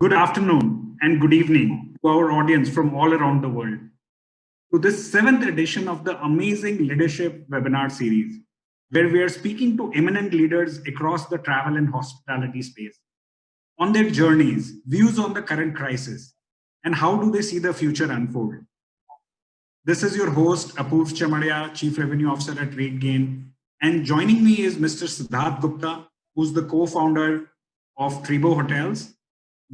Good afternoon and good evening to our audience from all around the world. To this seventh edition of the Amazing Leadership webinar series, where we are speaking to eminent leaders across the travel and hospitality space on their journeys, views on the current crisis, and how do they see the future unfold. This is your host, Apurv Chamaria, Chief Revenue Officer at RateGain. And joining me is Mr. Siddharth Gupta, who's the co-founder of Treebo Hotels.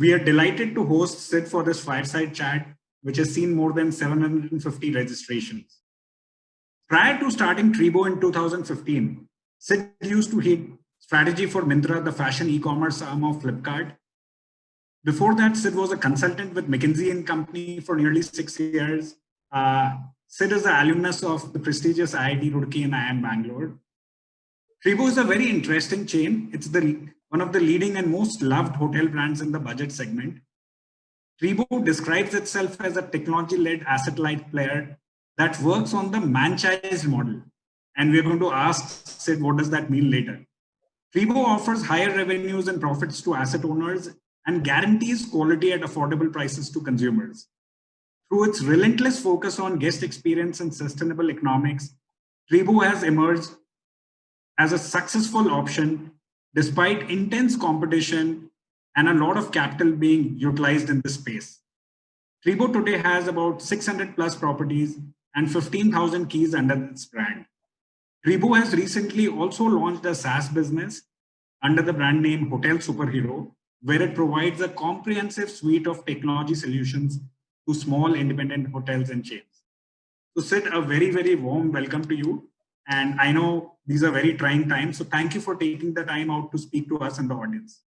We are delighted to host Sid for this fireside chat, which has seen more than 750 registrations. Prior to starting Treebo in 2015, Sid used to head strategy for Myntra, the fashion e-commerce arm of Flipkart. Before that, Sid was a consultant with McKinsey and Company for nearly six years. Uh, Sid is an alumnus of the prestigious IIT Roorkee and IIM Bangalore. Treebo is a very interesting chain. It's the one of the leading and most loved hotel brands in the budget segment. Treebo describes itself as a technology-led asset-light player that works on the manchise model. And we're going to ask Sid, what does that mean later? Treebo offers higher revenues and profits to asset owners and guarantees quality at affordable prices to consumers. Through its relentless focus on guest experience and sustainable economics, Treebo has emerged as a successful option despite intense competition and a lot of capital being utilized in this space. Treebo today has about 600 plus properties and 15,000 keys under its brand. Treebo has recently also launched a SaaS business under the brand name Hotel Superhero, where it provides a comprehensive suite of technology solutions to small independent hotels and chains. So Sid, a very, very warm welcome to you. And I know these are very trying times. So thank you for taking the time out to speak to us and the audience.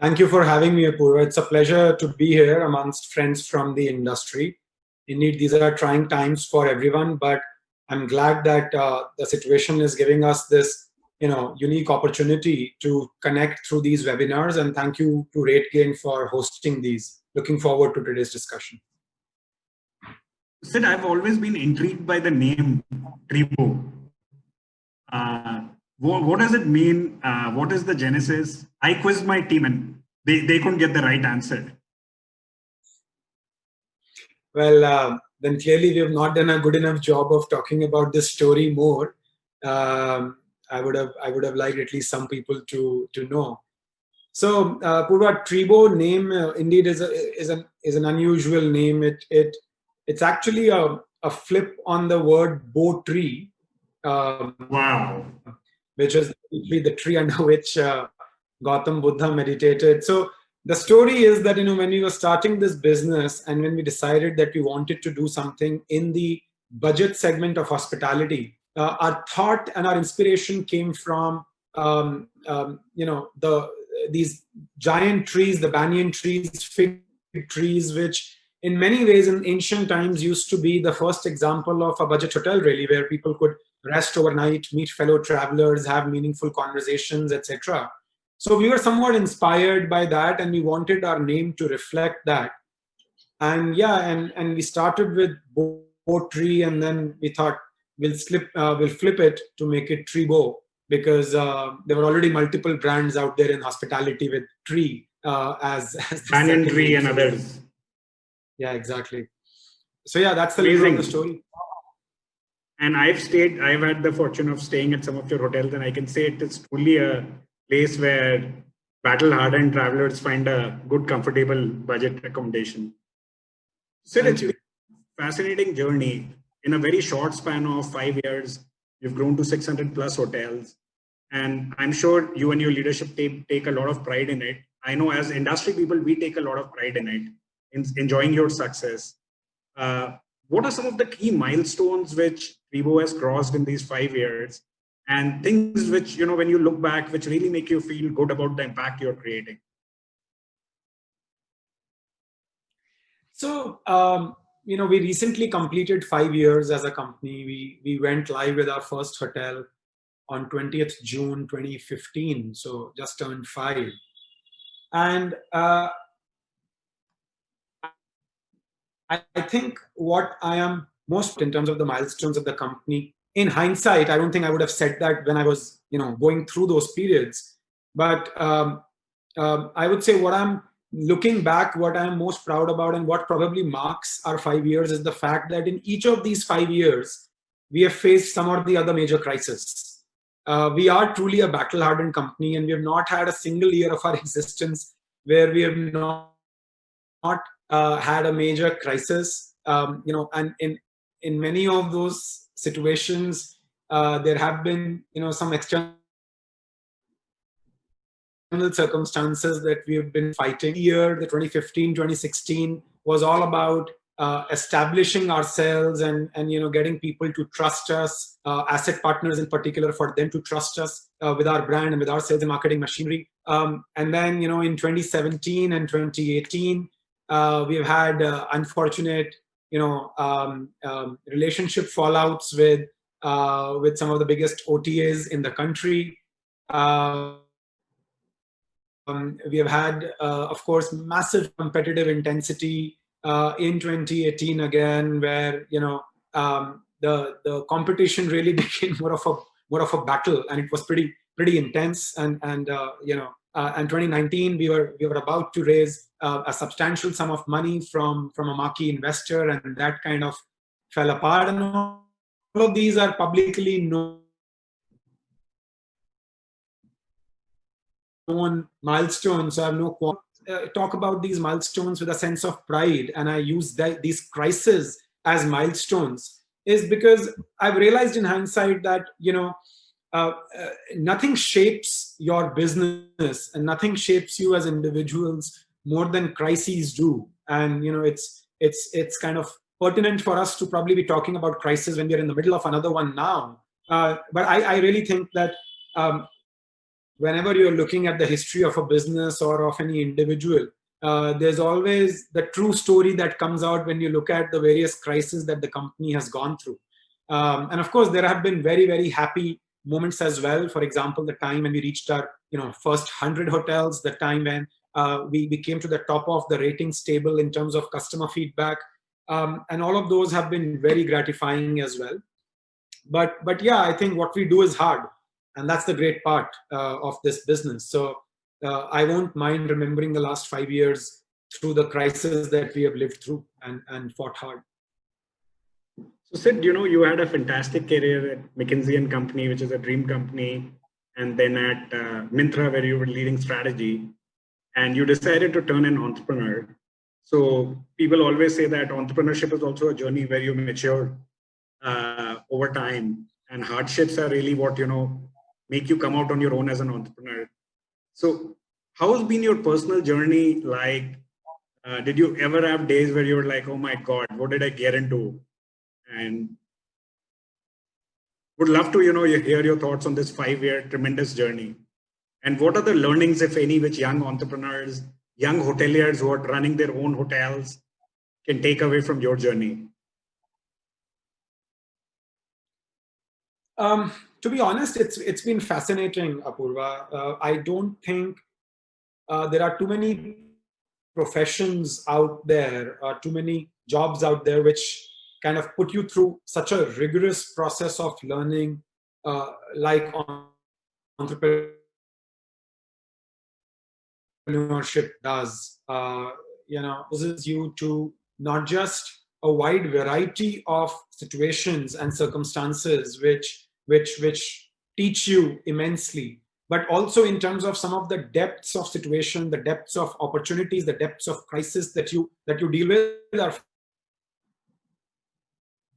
Thank you for having me, Apurva. It's a pleasure to be here amongst friends from the industry. Indeed, these are trying times for everyone, but I'm glad that uh, the situation is giving us this you know, unique opportunity to connect through these webinars. And thank you to RateGain for hosting these. Looking forward to today's discussion. Sid, I've always been intrigued by the name Treebo. Uh, what, what, does it mean? Uh, what is the genesis? I quizzed my team and they, they couldn't get the right answer. Well, uh, then clearly we have not done a good enough job of talking about this story more. Um, I would have I would have liked at least some people to to know. So uh, Purva Treebo name uh, indeed is a, is an is an unusual name. It it it's actually a, a flip on the word bo tree. Um, wow. Which is the tree under which uh, Gautam Buddha meditated. So the story is that, you know, when we were starting this business and when we decided that we wanted to do something in the budget segment of hospitality, uh, our thought and our inspiration came from, um, um, you know, the these giant trees, the banyan trees, fig trees, which in many ways in ancient times used to be the first example of a budget hotel really where people could rest overnight meet fellow travelers have meaningful conversations etc so we were somewhat inspired by that and we wanted our name to reflect that. And yeah and and we started with Bo tree and then we thought we'll slip uh, we'll flip it to make it Treebo because uh, there were already multiple brands out there in hospitality with tree uh, as, as banyan tree and others yeah exactly. So yeah that's the Amazing. the story. And i've stayed i've had the fortune of staying at some of your hotels and i can say it is truly a place where battle hardened travelers find a good comfortable budget accommodation. So it's a fascinating journey. In a very short span of five years you've grown to 600 plus hotels. And i'm sure you and your leadership take, take a lot of pride in it. I know as industry people we take a lot of pride in it enjoying your success. Uh, what are some of the key milestones which Treebo has crossed in these five years and things which, you know, when you look back, which really make you feel good about the impact you're creating? So, um, you know, we recently completed five years as a company. We, we went live with our first hotel on 20th June 2015, so just turned five. And uh, I, think what I am most in terms of the milestones of the company, in hindsight, I don't think I would have said that when I was, you know, going through those periods. But um, um, I would say what I'm looking back, what I'm most proud about and what probably marks our five years is the fact that in each of these five years, we have faced some or the other major crisis. Uh, we are truly a battle-hardened company and we have not had a single year of our existence where we have not, not uh, had a major crisis. Um, you know, and in, in many of those situations, uh, there have been, you know, some external circumstances that we have been fighting. Year, the 2015, 2016 was all about uh, establishing ourselves and, and you know getting people to trust us, uh, asset partners in particular, for them to trust us uh, with our brand and with our sales and marketing machinery. Um, and then you know in 2017 and 2018, uh, we've had uh, unfortunate you know um, um, relationship fallouts with uh, with some of the biggest OTAs in the country. Um, we have had, of course, massive competitive intensity uh, in 2018 again, where you know um, the the competition really became more of a more of a battle, and it was pretty pretty intense. And and uh, you know, uh, and 2019 we were we were about to raise uh, a substantial sum of money from from a marquee investor, and that kind of fell apart. And all of these are publicly known milestones. So I have no uh, talk about these milestones with a sense of pride and I use that, these crises as milestones is because I've realized in hindsight that, you know, uh, uh, nothing shapes your business and nothing shapes you as individuals more than crises do. And, you know, it's, it's, it's kind of pertinent for us to probably be talking about crisis when we're in the middle of another one now. Uh, but I, I really think that um, whenever you're looking at the history of a business or of any individual, uh, there's always the true story that comes out when you look at the various crises that the company has gone through. Um, and of course, there have been very, very happy moments as well. For example, the time when we reached our you know, first 100 hotels, the time when uh, we, we came to the top of the ratings table in terms of customer feedback. Um, and all of those have been very gratifying as well. But, but yeah, I think what we do is hard and that's the great part uh, of this business so uh, i won't mind remembering the last five years through the crisis that we have lived through and and fought hard so sid you know you had a fantastic career at mckinsey and company which is a dream company and then at uh, myntra where you were leading strategy and you decided to turn an entrepreneur so people always say that entrepreneurship is also a journey where you mature uh, over time and hardships are really what you know make you come out on your own as an entrepreneur. So how has been your personal journey like? Uh, did you ever have days where you were like, oh my God, what did I get into? And would love to, you know, hear your thoughts on this five-year tremendous journey. And what are the learnings, if any, which young entrepreneurs, young hoteliers who are running their own hotels can take away from your journey? Um, to be honest, it's it's been fascinating, Apurva. Uh, I don't think uh, there are too many professions out there, or too many jobs out there, which kind of put you through such a rigorous process of learning, uh, like entrepreneurship does. Uh, you know, poses you to not just a wide variety of situations and circumstances which which, which teach you immensely, but also in terms of some of the depths of situation, the depths of opportunities, the depths of crisis that you, that you deal with are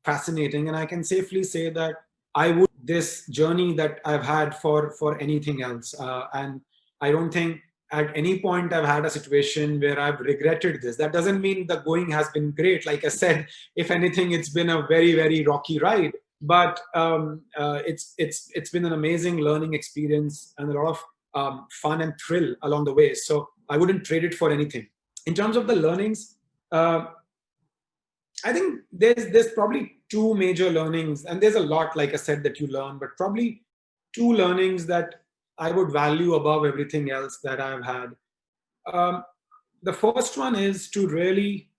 fascinating. And I can safely say that I would this journey that I've had for, for anything else. Uh, and I don't think at any point I've had a situation where I've regretted this. That doesn't mean the going has been great. Like I said, if anything, it's been a very, very rocky ride but um, uh, it's it's it's been an amazing learning experience and a lot of um, fun and thrill along the way. So I wouldn't trade it for anything. In terms of the learnings, uh, I think there's there's probably two major learnings, and there's a lot, like I said, that you learn, but probably two learnings that I would value above everything else that I've had. Um, the first one is to really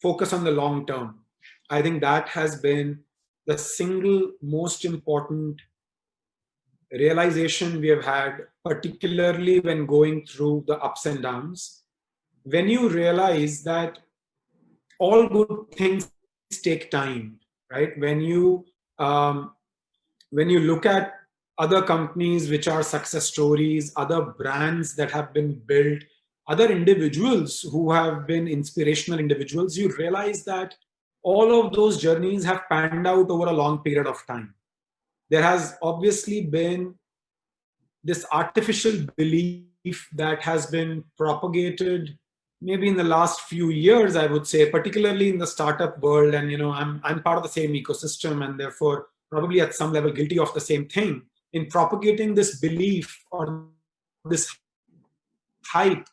focus on the long term. I think that has been the single most important realization we have had, particularly when going through the ups and downs, when you realize that all good things take time, right? When you um, when you look at other companies which are success stories, other brands that have been built, other individuals who have been inspirational individuals, you realize that all of those journeys have panned out over a long period of time. There has obviously been this artificial belief that has been propagated maybe in the last few years, I would say, particularly in the startup world. And, you know, I'm, I'm part of the same ecosystem and therefore probably at some level guilty of the same thing in propagating this belief or this hype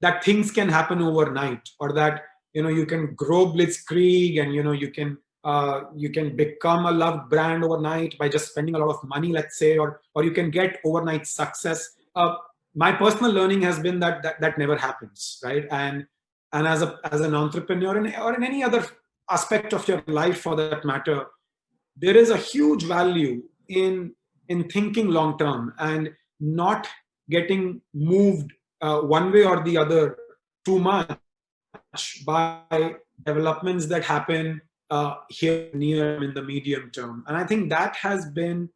that things can happen overnight or that, you know, you can grow blitzkrieg and, you know, you can uh, you can become a loved brand overnight by just spending a lot of money, let's say, or or you can get overnight success. Uh, my personal learning has been that, that that never happens, right? And and as a as an entrepreneur in, or in any other aspect of your life for that matter, there is a huge value in in thinking long term and not getting moved uh, one way or the other too much by developments that happen uh, here near in the medium term. And I think that has been,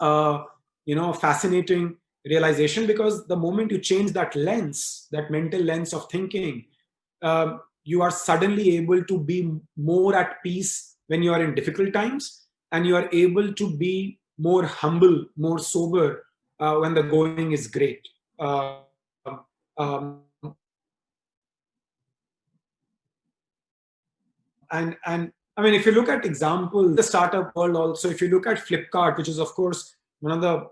uh, you know, fascinating realization because the moment you change that lens, that mental lens of thinking, um, you are suddenly able to be more at peace when you are in difficult times and you are able to be more humble, more sober uh, when the going is great. Uh, um, and and I mean, if you look at example, the startup world also, if you look at Flipkart, which is of course one of the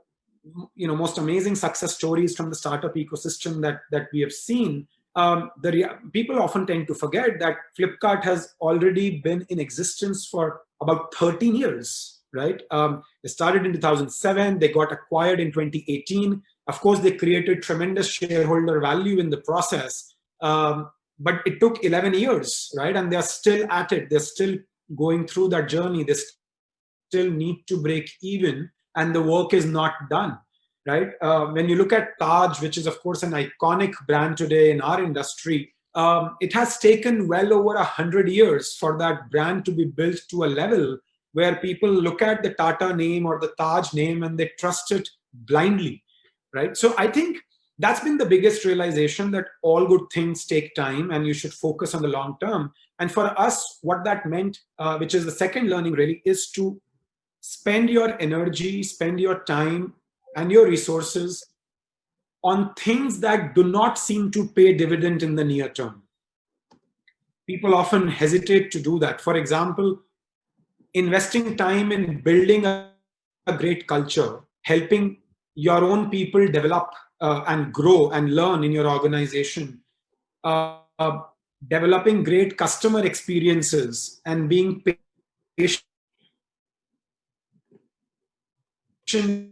you know most amazing success stories from the startup ecosystem that that we have seen um, the people often tend to forget that Flipkart has already been in existence for about 13 years, right? Um, they started in 2007, they got acquired in 2018. Of course, they created tremendous shareholder value in the process, um, but it took 11 years, right? And they're still at it. They're still going through that journey. They still need to break even and the work is not done right? Uh, when you look at taj which is of course an iconic brand today in our industry um, it has taken well over a hundred years for that brand to be built to a level where people look at the tata name or the taj name and they trust it blindly right? So i think that's been the biggest realization that all good things take time and you should focus on the long term. And for us what that meant uh, which is the second learning really is to spend your energy, spend your time and your resources on things that do not seem to pay dividend in the near term. People often hesitate to do that. For example, investing time in building a, a great culture, helping your own people develop uh, and grow and learn in your organization, uh, uh, developing great customer experiences and being patient till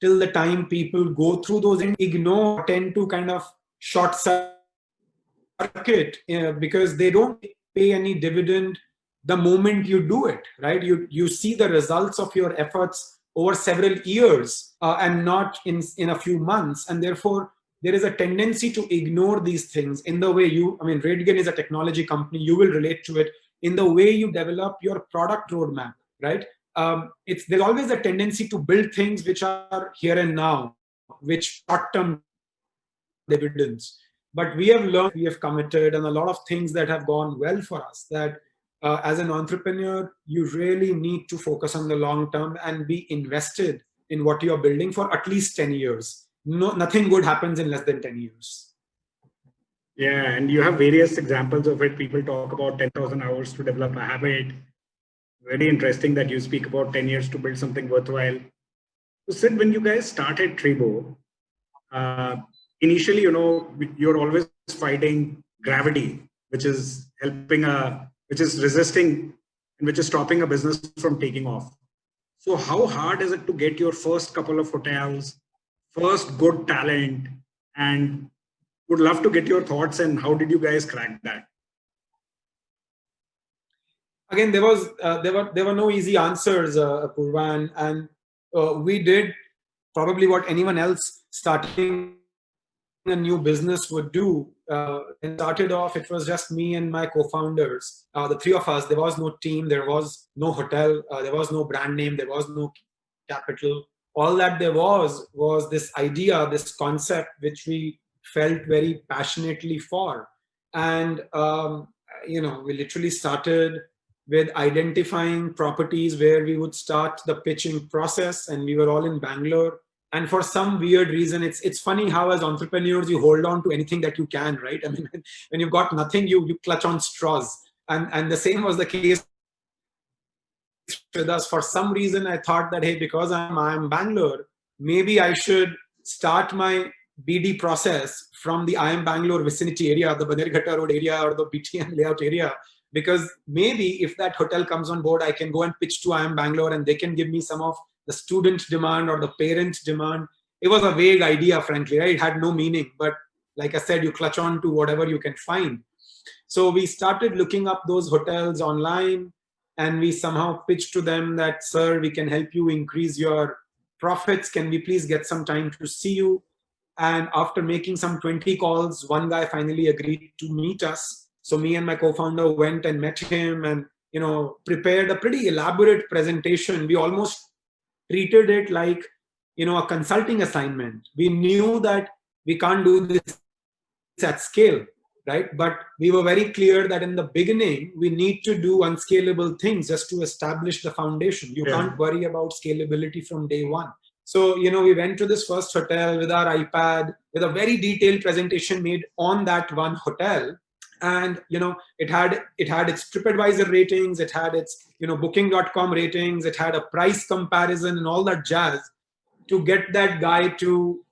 the time people go through those and ignore, tend to kind of short circuit uh, because they don't pay any dividend the moment you do it, right? You, you see the results of your efforts over several years uh, and not in, in a few months. And therefore, there is a tendency to ignore these things in the way you, I mean, RateGain is a technology company, you will relate to it in the way you develop your product roadmap, right? Um, it's there's always a tendency to build things which are here and now, which short-term dividends. But we have learned, we have committed, and a lot of things that have gone well for us. That uh, as an entrepreneur, you really need to focus on the long term and be invested in what you are building for at least 10 years. No, nothing good happens in less than 10 years. Yeah, and you have various examples of it. People talk about 10,000 hours to develop a habit, very interesting that you speak about 10 years to build something worthwhile. So Sid, when you guys started Treebo, uh, initially, you know, you're always fighting gravity, which is helping a, which is resisting and which is stopping a business from taking off. So how hard is it to get your first couple of hotels, first good talent, and would love to get your thoughts and how did you guys crack that? Again, there was uh, there were there were no easy answers, uh, Purvan, and uh, we did probably what anyone else starting a new business would do. Uh, it started off, it was just me and my co-founders, uh, the three of us. There was no team, there was no hotel, uh, there was no brand name, there was no capital. All that there was was this idea, this concept, which we felt very passionately for. And, um, you know, we literally started with identifying properties where we would start the pitching process and we were all in Bangalore. And for some weird reason it's it's funny how as entrepreneurs you hold on to anything that you can right? I mean when you've got nothing you you clutch on straws. And and the same was the case with us. For some reason i thought that hey because i'm i'm bangalore maybe i should start my bd process from the IIM bangalore vicinity area the bannerghatta road area or the btm layout area because maybe if that hotel comes on board i can go and pitch to IIM bangalore and they can give me some of the student demand or the parent demand. It was a vague idea, frankly, right? It had no meaning, but like I said, you clutch on to whatever you can find. So we started looking up those hotels online and we somehow pitched to them that, sir, we can help you increase your profits. Can we please get some time to see you? And after making some 20 calls, one guy finally agreed to meet us. So me and my co-founder went and met him and you know prepared a pretty elaborate presentation. We almost treated it like you know a consulting assignment. We knew that we can't do this at scale right? But we were very clear that in the beginning we need to do unscalable things just to establish the foundation. You yeah. can't worry about scalability from day one. So you know we went to this first hotel with our ipad with a very detailed presentation made on that one hotel and you know it had it had its tripadvisor ratings it had its you know booking.com ratings it had a price comparison and all that jazz to get that guy to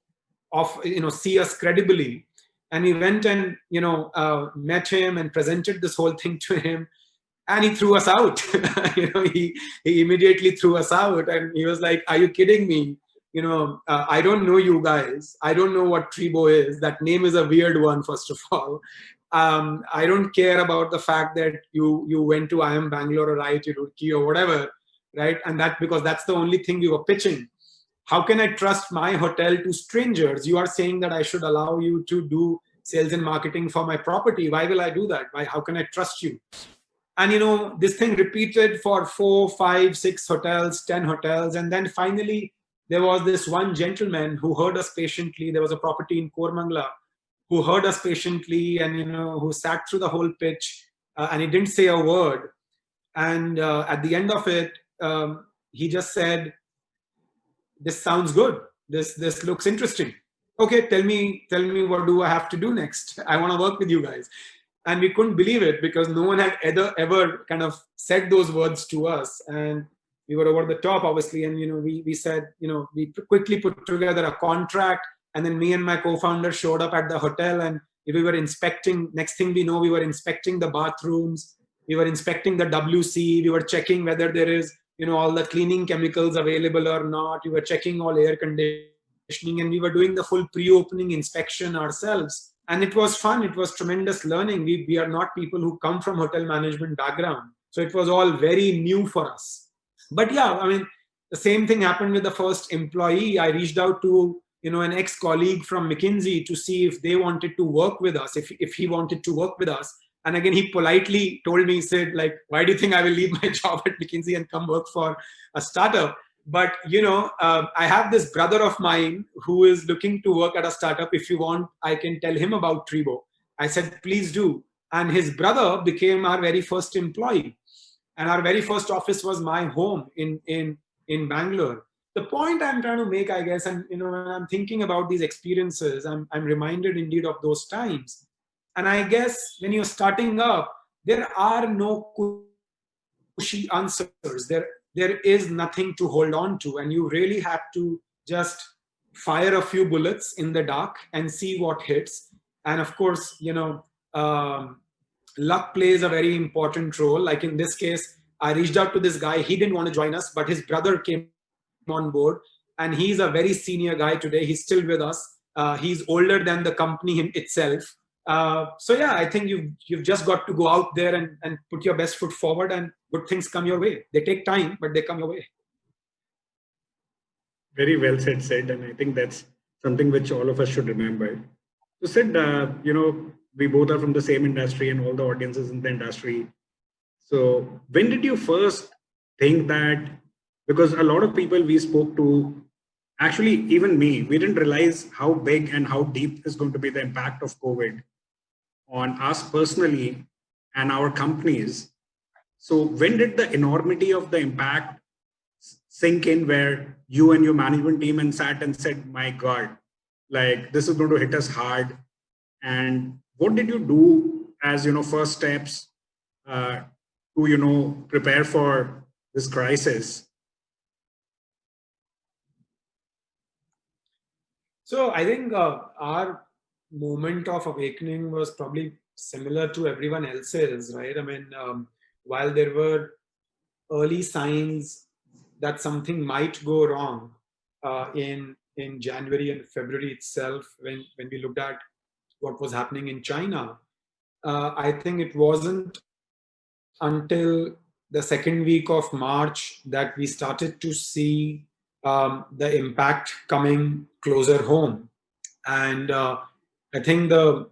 off you know see us credibly. And we went and you know uh, met him and presented this whole thing to him. And he threw us out. You know he he immediately threw us out. And he was like are you kidding me? You know uh, i don't know you guys. I don't know what Treebo is. That name is a weird one first of all um, I don't care about the fact that you you went to IIM Bangalore or IIT Roorkee or whatever, right? And that because that's the only thing you were pitching. How can I trust my hotel to strangers? You are saying that I should allow you to do sales and marketing for my property. Why will I do that? Why? How can I trust you? And you know, this thing repeated for four, five, six hotels, ten hotels, and then finally there was this one gentleman who heard us patiently. There was a property in Koramangala who heard us patiently and you know who sat through the whole pitch uh, and he didn't say a word. And uh, at the end of it um, he just said this sounds good. This this looks interesting. Okay tell me tell me what do i have to do next? I want to work with you guys. And we couldn't believe it because no one had ever ever kind of said those words to us. And we were over the top obviously. And you know we we said you know we quickly put together a contract and then me and my co-founder showed up at the hotel and we were inspecting, next thing we know, we were inspecting the bathrooms, we were inspecting the WC, we were checking whether there is, you know, all the cleaning chemicals available or not. We were checking all air conditioning and we were doing the full pre-opening inspection ourselves. And it was fun. It was tremendous learning. We, we are not people who come from hotel management background. So it was all very new for us. But yeah, I mean, the same thing happened with the first employee. I reached out to you know, an ex-colleague from McKinsey to see if they wanted to work with us, if, if he wanted to work with us. And again, he politely told me, he said, like, why do you think I will leave my job at McKinsey and come work for a startup? But, you know, uh, I have this brother of mine who is looking to work at a startup. If you want, I can tell him about Treebo. I said, please do. And his brother became our very first employee. And our very first office was my home in, in, in Bangalore the point I'm trying to make, I guess, and you know, when I'm thinking about these experiences, I'm, I'm reminded indeed of those times. And I guess when you're starting up, there are no cushy answers. There, there is nothing to hold on to, and you really have to just fire a few bullets in the dark and see what hits. And of course, you know, um, luck plays a very important role. Like in this case, I reached out to this guy. He didn't want to join us, but his brother came on board. And he's a very senior guy today. He's still with us. Uh, he's older than the company itself. Uh, so yeah i think you've you've just got to go out there and, and put your best foot forward and good things come your way. They take time but they come your way. Very well said said. And i think that's something which all of us should remember. So Sid, uh, you know, we both are from the same industry and all the audiences in the industry. So when did you first think that, because a lot of people we spoke to, actually even me, we didn't realize how big and how deep is going to be the impact of COVID on us personally and our companies. So when did the enormity of the impact sink in where you and your management team and sat and said, my God, like this is going to hit us hard. And what did you do as, you know, first steps uh, to, you know, prepare for this crisis? So I think uh, our moment of awakening was probably similar to everyone else's, right? I mean, um, while there were early signs that something might go wrong uh, in in January and February itself, when when we looked at what was happening in China, uh, I think it wasn't until the second week of March that we started to see um, the impact coming closer home, and uh, I think the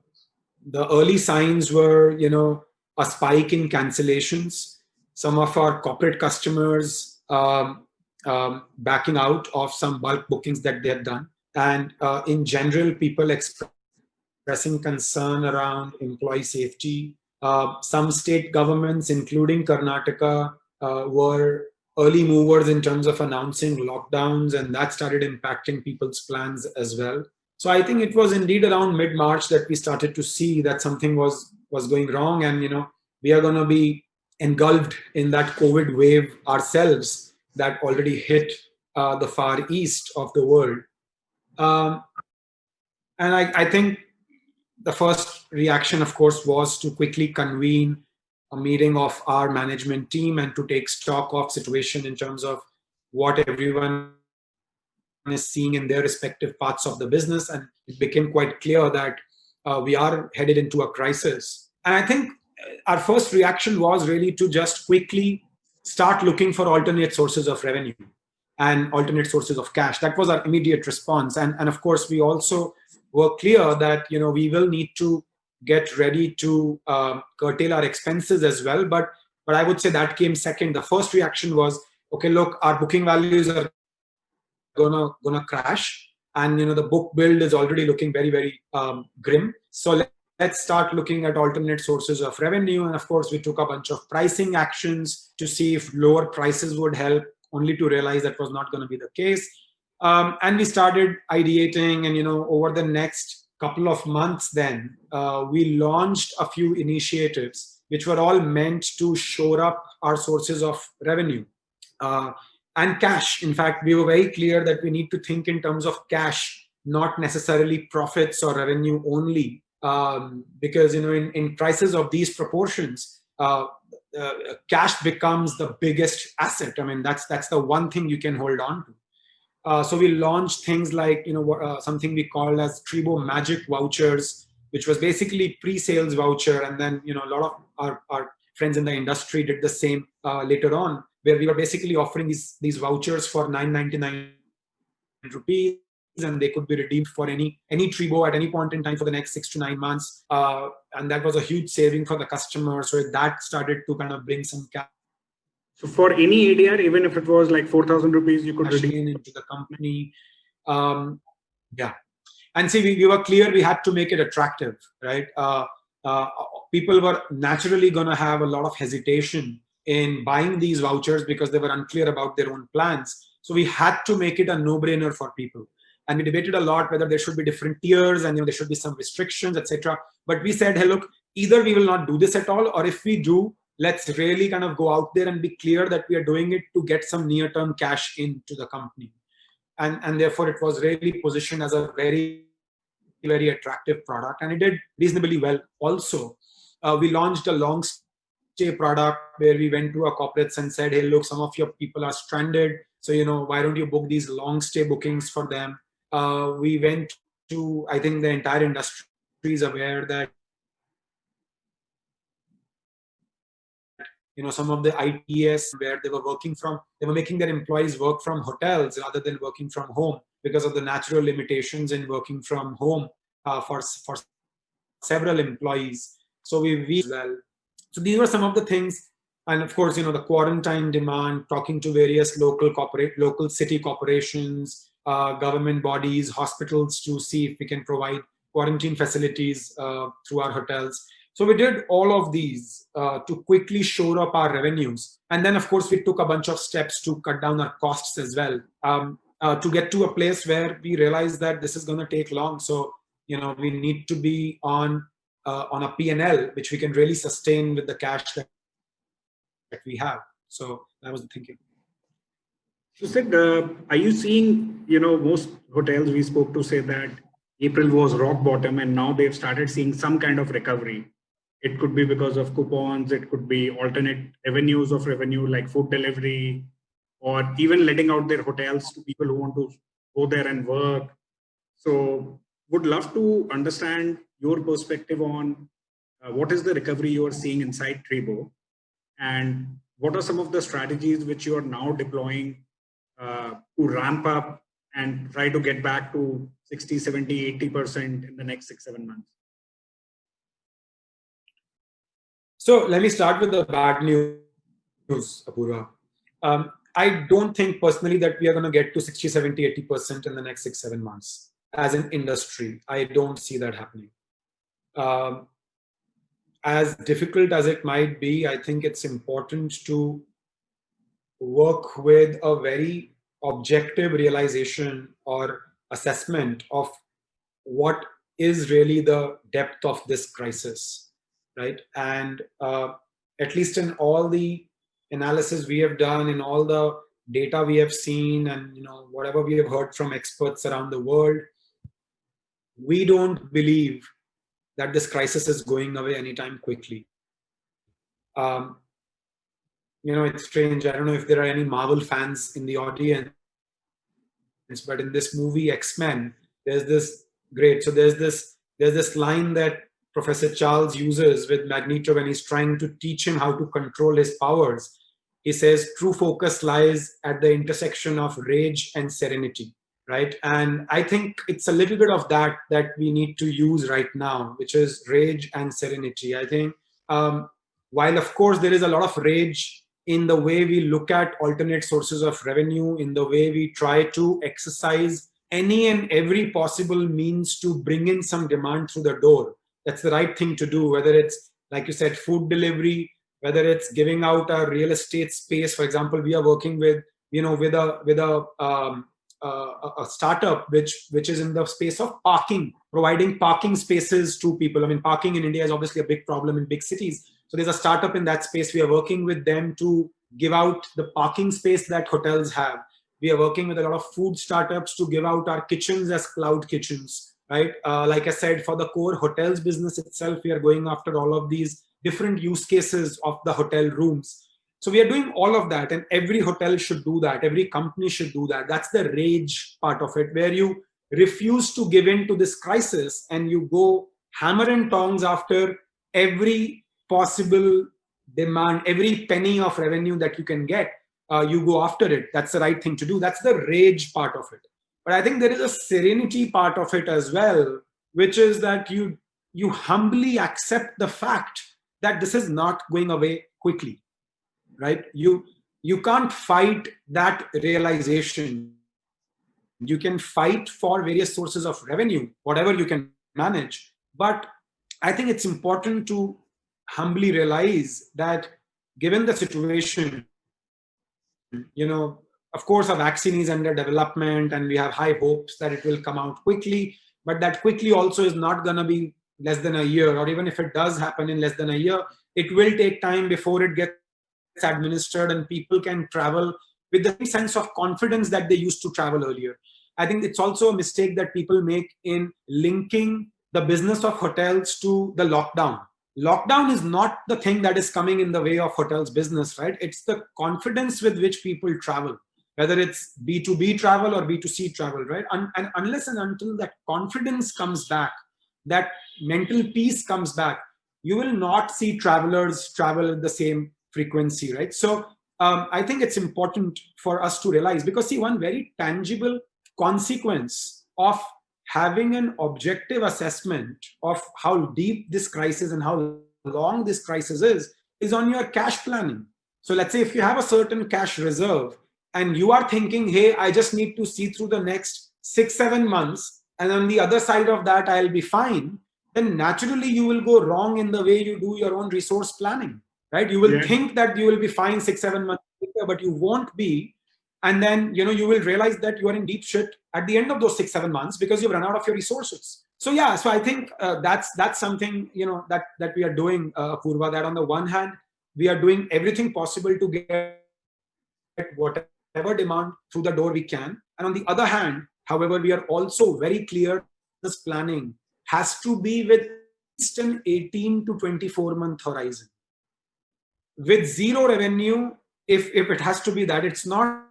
the early signs were, you know, a spike in cancellations. Some of our corporate customers um, um, backing out of some bulk bookings that they had done. And uh, in general, people expressing concern around employee safety. Uh, some state governments, including Karnataka, uh, were early movers in terms of announcing lockdowns, and that started impacting people's plans as well. So I think it was indeed around mid-March that we started to see that something was was going wrong, and you know we are going to be engulfed in that COVID wave ourselves that already hit uh, the far east of the world. Um, and I, I think the first reaction, of course, was to quickly convene a meeting of our management team and to take stock of situation in terms of what everyone is seeing in their respective parts of the business. And it became quite clear that uh, we are headed into a crisis. And I think uh, our first reaction was really to just quickly start looking for alternate sources of revenue and alternate sources of cash. That was our immediate response. And, and of course, we also were clear that you know we will need to get ready to uh, curtail our expenses as well. But but I would say that came second. The first reaction was, okay, look, our booking values are gonna gonna crash and you know the book build is already looking very very um, grim so let, let's start looking at alternate sources of revenue and of course we took a bunch of pricing actions to see if lower prices would help only to realize that was not going to be the case um, and we started ideating and you know over the next couple of months then uh, we launched a few initiatives which were all meant to shore up our sources of revenue uh, and cash. In fact, we were very clear that we need to think in terms of cash, not necessarily profits or revenue only. Um, because you know, in, in prices of these proportions, uh, uh, cash becomes the biggest asset. I mean, that's that's the one thing you can hold on to. Uh, so we launched things like you know uh, something we called as Treebo Magic vouchers, which was basically pre-sales voucher, and then you know a lot of our, our friends in the industry did the same uh, later on where we were basically offering these, these vouchers for 9.99 rupees and they could be redeemed for any any Treebo at any point in time for the next six to nine months. Uh, and that was a huge saving for the customer. So that started to kind of bring some cash. So for any ADR, even if it was like 4,000 rupees, you could redeem into the company. Um, yeah. And see, we, we were clear we had to make it attractive, right? Uh, uh, people were naturally going to have a lot of hesitation in buying these vouchers because they were unclear about their own plans. So we had to make it a no-brainer for people. And we debated a lot whether there should be different tiers and you know, there should be some restrictions, etc. But we said, hey, look, either we will not do this at all, or if we do, let's really kind of go out there and be clear that we are doing it to get some near-term cash into the company. And, and therefore, it was really positioned as a very, very attractive product. And it did reasonably well also. Uh, we launched a long stay product where we went to our corporates and said, hey, look, some of your people are stranded. So, you know, why don't you book these long stay bookings for them? Uh, we went to, I think the entire industry is aware that you know some of the ITS where they were working from they were making their employees work from hotels rather than working from home because of the natural limitations in working from home uh, for, for several employees. So we, we well. So these were some of the things. And of course, you know, the quarantine demand, talking to various local corporate, local city corporations, uh, government bodies, hospitals to see if we can provide quarantine facilities uh, through our hotels. So we did all of these uh, to quickly shore up our revenues. And then, of course, we took a bunch of steps to cut down our costs as well um, uh, to get to a place where we realized that this is going to take long. So, you know, we need to be on uh, on a P&L, which we can really sustain with the cash that, that we have. So that was the thinking. So, Sid, uh, are you seeing, you know, most hotels we spoke to say that April was rock bottom and now they've started seeing some kind of recovery. It could be because of coupons, it could be alternate avenues of revenue like food delivery, or even letting out their hotels to people who want to go there and work. So would love to understand your perspective on uh, what is the recovery you are seeing inside Treebo and what are some of the strategies which you are now deploying uh, to ramp up and try to get back to 60, 70, 80% in the next six, seven months? So let me start with the bad news, Apurva. Um, I don't think personally that we are going to get to 60, 70, 80% in the next six, seven months as an industry. I don't see that happening. Um, as difficult as it might be, I think it's important to work with a very objective realization or assessment of what is really the depth of this crisis, right? And uh, at least in all the analysis we have done, in all the data we have seen, and you know whatever we have heard from experts around the world, we don't believe that this crisis is going away anytime quickly. Um, you know, it's strange. I don't know if there are any Marvel fans in the audience, but in this movie X-Men, there's this great. So there's this there's this line that Professor Charles uses with Magneto when he's trying to teach him how to control his powers. He says, true focus lies at the intersection of rage and serenity, right? And I think it's a little bit of that that we need to use right now, which is rage and serenity. I think um, while of course there is a lot of rage in the way we look at alternate sources of revenue, in the way we try to exercise any and every possible means to bring in some demand through the door. That's the right thing to do, whether it's, like you said, food delivery, whether it's giving out a real estate space. For example, we are working with, you know, with a, with a, um, uh, a startup which which is in the space of parking providing parking spaces to people i mean parking in india is obviously a big problem in big cities so there's a startup in that space. We are working with them to give out the parking space that hotels have. We are working with a lot of food startups to give out our kitchens as cloud kitchens, right? Uh, like I said, for the core hotels business itself, we are going after all of these different use cases of the hotel rooms. So we are doing all of that and every hotel should do that. Every company should do that. That's the rage part of it where you refuse to give in to this crisis and you go hammer and tongs after every possible demand, every penny of revenue that you can get, uh, you go after it. That's the right thing to do. That's the rage part of it. But I think there is a serenity part of it as well, which is that you you humbly accept the fact that this is not going away quickly, right? You you can't fight that realization. You can fight for various sources of revenue, whatever you can manage. But I think it's important to humbly realize that given the situation, you know, of course, a vaccine is under development and we have high hopes that it will come out quickly, but that quickly also is not going to be less than a year, or even if it does happen in less than a year, it will take time before it gets administered and people can travel with the sense of confidence that they used to travel earlier. I think it's also a mistake that people make in linking the business of hotels to the lockdown lockdown is not the thing that is coming in the way of hotels business, right? It's the confidence with which people travel, whether it's B2B travel or B2C travel, right? And, and unless and until that confidence comes back, that mental peace comes back, you will not see travelers travel at the same frequency, right? So um, I think it's important for us to realize because see one very tangible consequence of having an objective assessment of how deep this crisis and how long this crisis is, is on your cash planning. So let's say if you have a certain cash reserve and you are thinking, hey, I just need to see through the next six, seven months, and on the other side of that, I'll be fine, then naturally you will go wrong in the way you do your own resource planning, right? You will yeah. think that you will be fine six, seven months later, but you won't be. And then, you know, you will realize that you are in deep shit at the end of those six, seven months because you've run out of your resources. So yeah, so I think uh, that's that's something, you know, that, that we are doing, uh, Purva, that on the one hand, we are doing everything possible to get whatever demand through the door we can. And on the other hand, however, we are also very clear this planning has to be with an 18 to 24 month horizon. With zero revenue, if, if it has to be that, it's not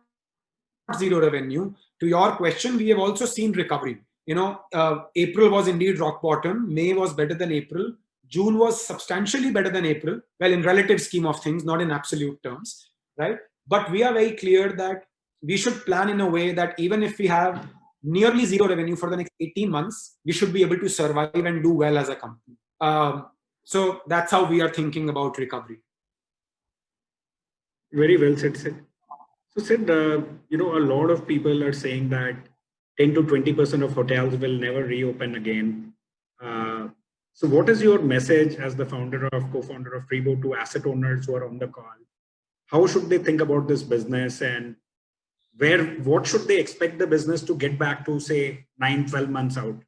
zero revenue. To your question, we have also seen recovery. You know, uh, April was indeed rock bottom. May was better than April. June was substantially better than April. Well, in relative scheme of things, not in absolute terms, right? But we are very clear that we should plan in a way that even if we have nearly zero revenue for the next 18 months, we should be able to survive and do well as a company. Um, so that's how we are thinking about recovery. Very well said, Sid. So Sid, uh, you know, a lot of people are saying that 10 to 20% of hotels will never reopen again. Uh, so what is your message as the founder of co-founder of Treebo to asset owners who are on the call? How should they think about this business and where what should they expect the business to get back to say 9 12 months out?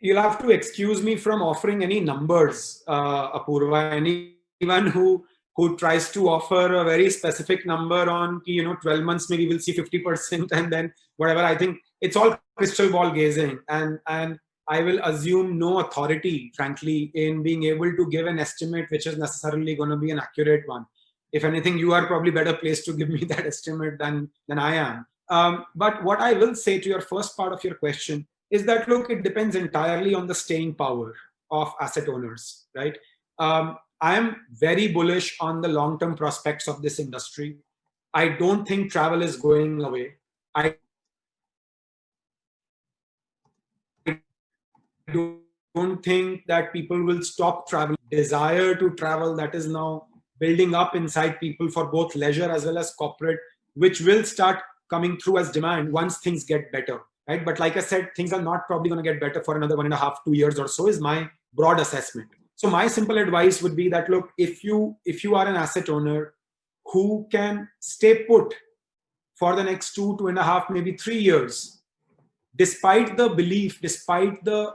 You'll have to excuse me from offering any numbers uh, apurva. Anyone who who tries to offer a very specific number on you know 12 months maybe we'll see 50% and then whatever. I think it's all crystal ball gazing. And and i will assume no authority frankly in being able to give an estimate which is necessarily going to be an accurate one if anything, you are probably better placed to give me that estimate than, than I am. Um, but what I will say to your first part of your question is that, look, it depends entirely on the staying power of asset owners, right? Um, I am very bullish on the long-term prospects of this industry. I don't think travel is going away. I don't think that people will stop traveling. Desire to travel that is now building up inside people for both leisure as well as corporate, which will start coming through as demand once things get better, right? But like I said, things are not probably going to get better for another one and a half, two years or so is my broad assessment. So my simple advice would be that, look, if you, if you are an asset owner who can stay put for the next two, two and a half, maybe three years, despite the belief, despite the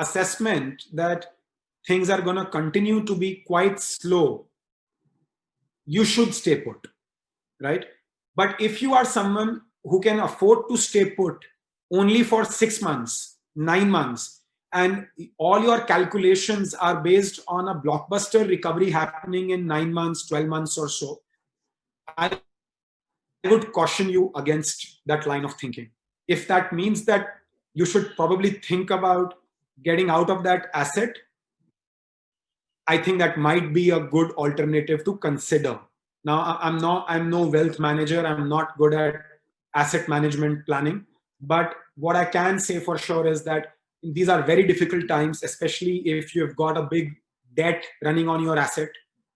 assessment that things are going to continue to be quite slow, you should stay put, right? But if you are someone who can afford to stay put only for six months, nine months, and all your calculations are based on a blockbuster recovery happening in nine months, 12 months or so, I would caution you against that line of thinking. If that means that you should probably think about getting out of that asset I think that might be a good alternative to consider. Now, I'm not, I'm no wealth manager. I'm not good at asset management planning. But what I can say for sure is that these are very difficult times, especially if you've got a big debt running on your asset,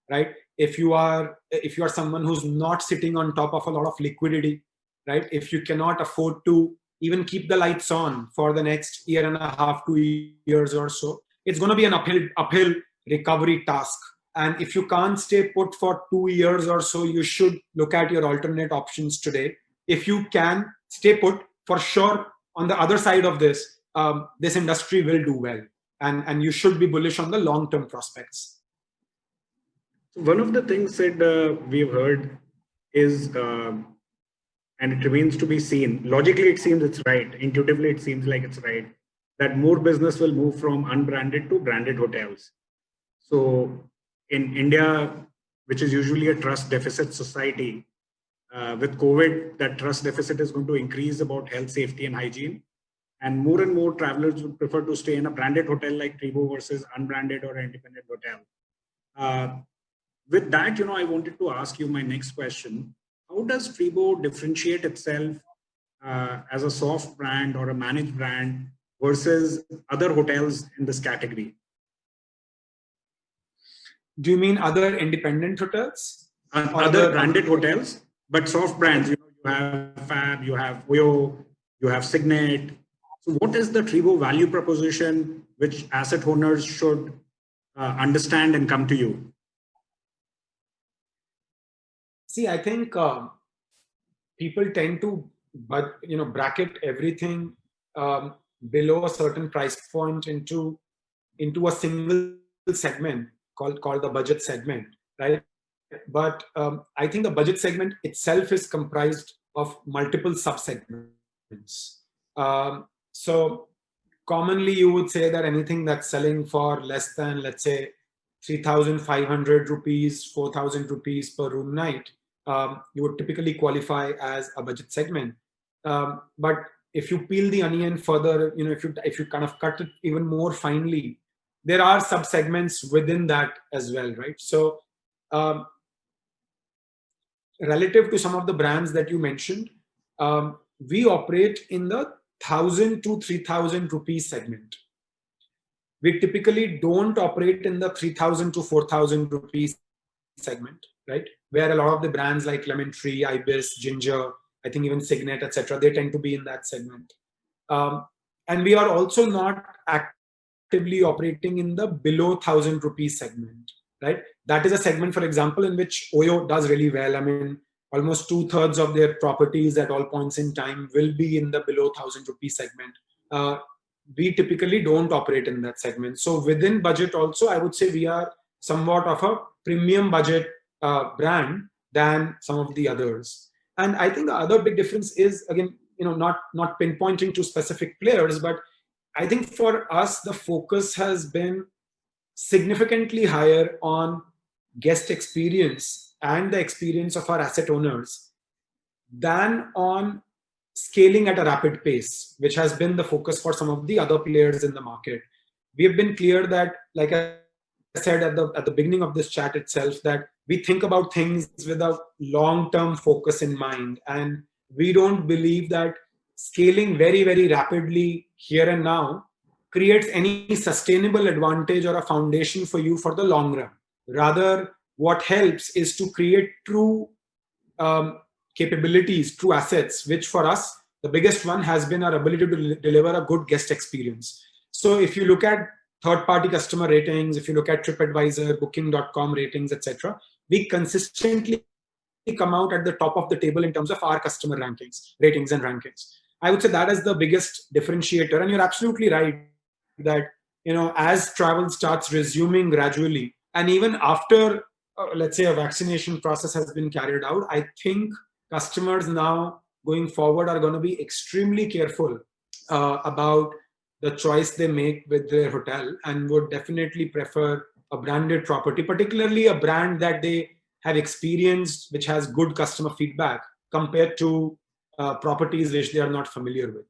right? If you are, if you are someone who's not sitting on top of a lot of liquidity, right? If you cannot afford to even keep the lights on for the next year and a half, two years or so, it's going to be an uphill, uphill recovery task. And if you can't stay put for two years or so, you should look at your alternate options today. If you can stay put, for sure, on the other side of this, um, this industry will do well. And, and you should be bullish on the long-term prospects. One of the things that uh, we've heard is, uh, and it remains to be seen, logically it seems it's right, intuitively it seems like it's right, that more business will move from unbranded to branded hotels. So in India, which is usually a trust deficit society, uh, with COVID, that trust deficit is going to increase about health, safety, and hygiene. And more and more travelers would prefer to stay in a branded hotel like Treebo versus unbranded or independent hotel. Uh, with that, you know, I wanted to ask you my next question. How does Treebo differentiate itself uh, as a soft brand or a managed brand versus other hotels in this category? Do you mean other independent hotels? Uh, other branded hotels, but soft brands. You know, you have Fab, you have Oyo, you have Signet. So, what is the Treebo value proposition which asset owners should uh, understand and come to you? See, I think uh, people tend to, but you know, bracket everything um, below a certain price point into into a single segment called called the budget segment, right? But um, I think the budget segment itself is comprised of multiple subsegments. Um, so commonly you would say that anything that's selling for less than let's say 3,500 rupees, 4,000 rupees per room night, um, you would typically qualify as a budget segment. Um, but if you peel the onion further, you know, if you if you kind of cut it even more finely, there are subsegments within that as well, right? So um, relative to some of the brands that you mentioned, um, we operate in the 1000 to 3000 rupees segment. We typically don't operate in the 3000 to 4000 rupees segment, right? Where a lot of the brands like Lemon Tree, Ibis, Ginger, I think even Signet, etc., they tend to be in that segment. Um, and we are also not actively operating in the below 1000 rupees segment, right? That is a segment, for example, in which Oyo does really well. I mean, almost two thirds of their properties at all points in time will be in the below 1000 rupee segment. Uh, we typically don't operate in that segment. So within budget also, I would say we are somewhat of a premium budget uh, brand than some of the others. And I think the other big difference is, again, you know, not, not pinpointing to specific players, but I think for us, the focus has been significantly higher on guest experience and the experience of our asset owners than on scaling at a rapid pace, which has been the focus for some of the other players in the market. We have been clear that, like I said at the, at the beginning of this chat itself, that we think about things with a long-term focus in mind. And we don't believe that scaling very, very rapidly here and now creates any sustainable advantage or a foundation for you for the long run. Rather, what helps is to create true um, capabilities, true assets, which for us, the biggest one has been our ability to deliver a good guest experience. So if you look at third-party customer ratings, if you look at TripAdvisor, Booking.com ratings, etc., we consistently come out at the top of the table in terms of our customer rankings, ratings and rankings. I would say that is the biggest differentiator. And you're absolutely right that, you know, as travel starts resuming gradually, and even after uh, let's say a vaccination process has been carried out, I think customers now going forward are going to be extremely careful uh, about the choice they make with their hotel and would definitely prefer a branded property, particularly a brand that they have experienced, which has good customer feedback compared to uh, properties which they are not familiar with.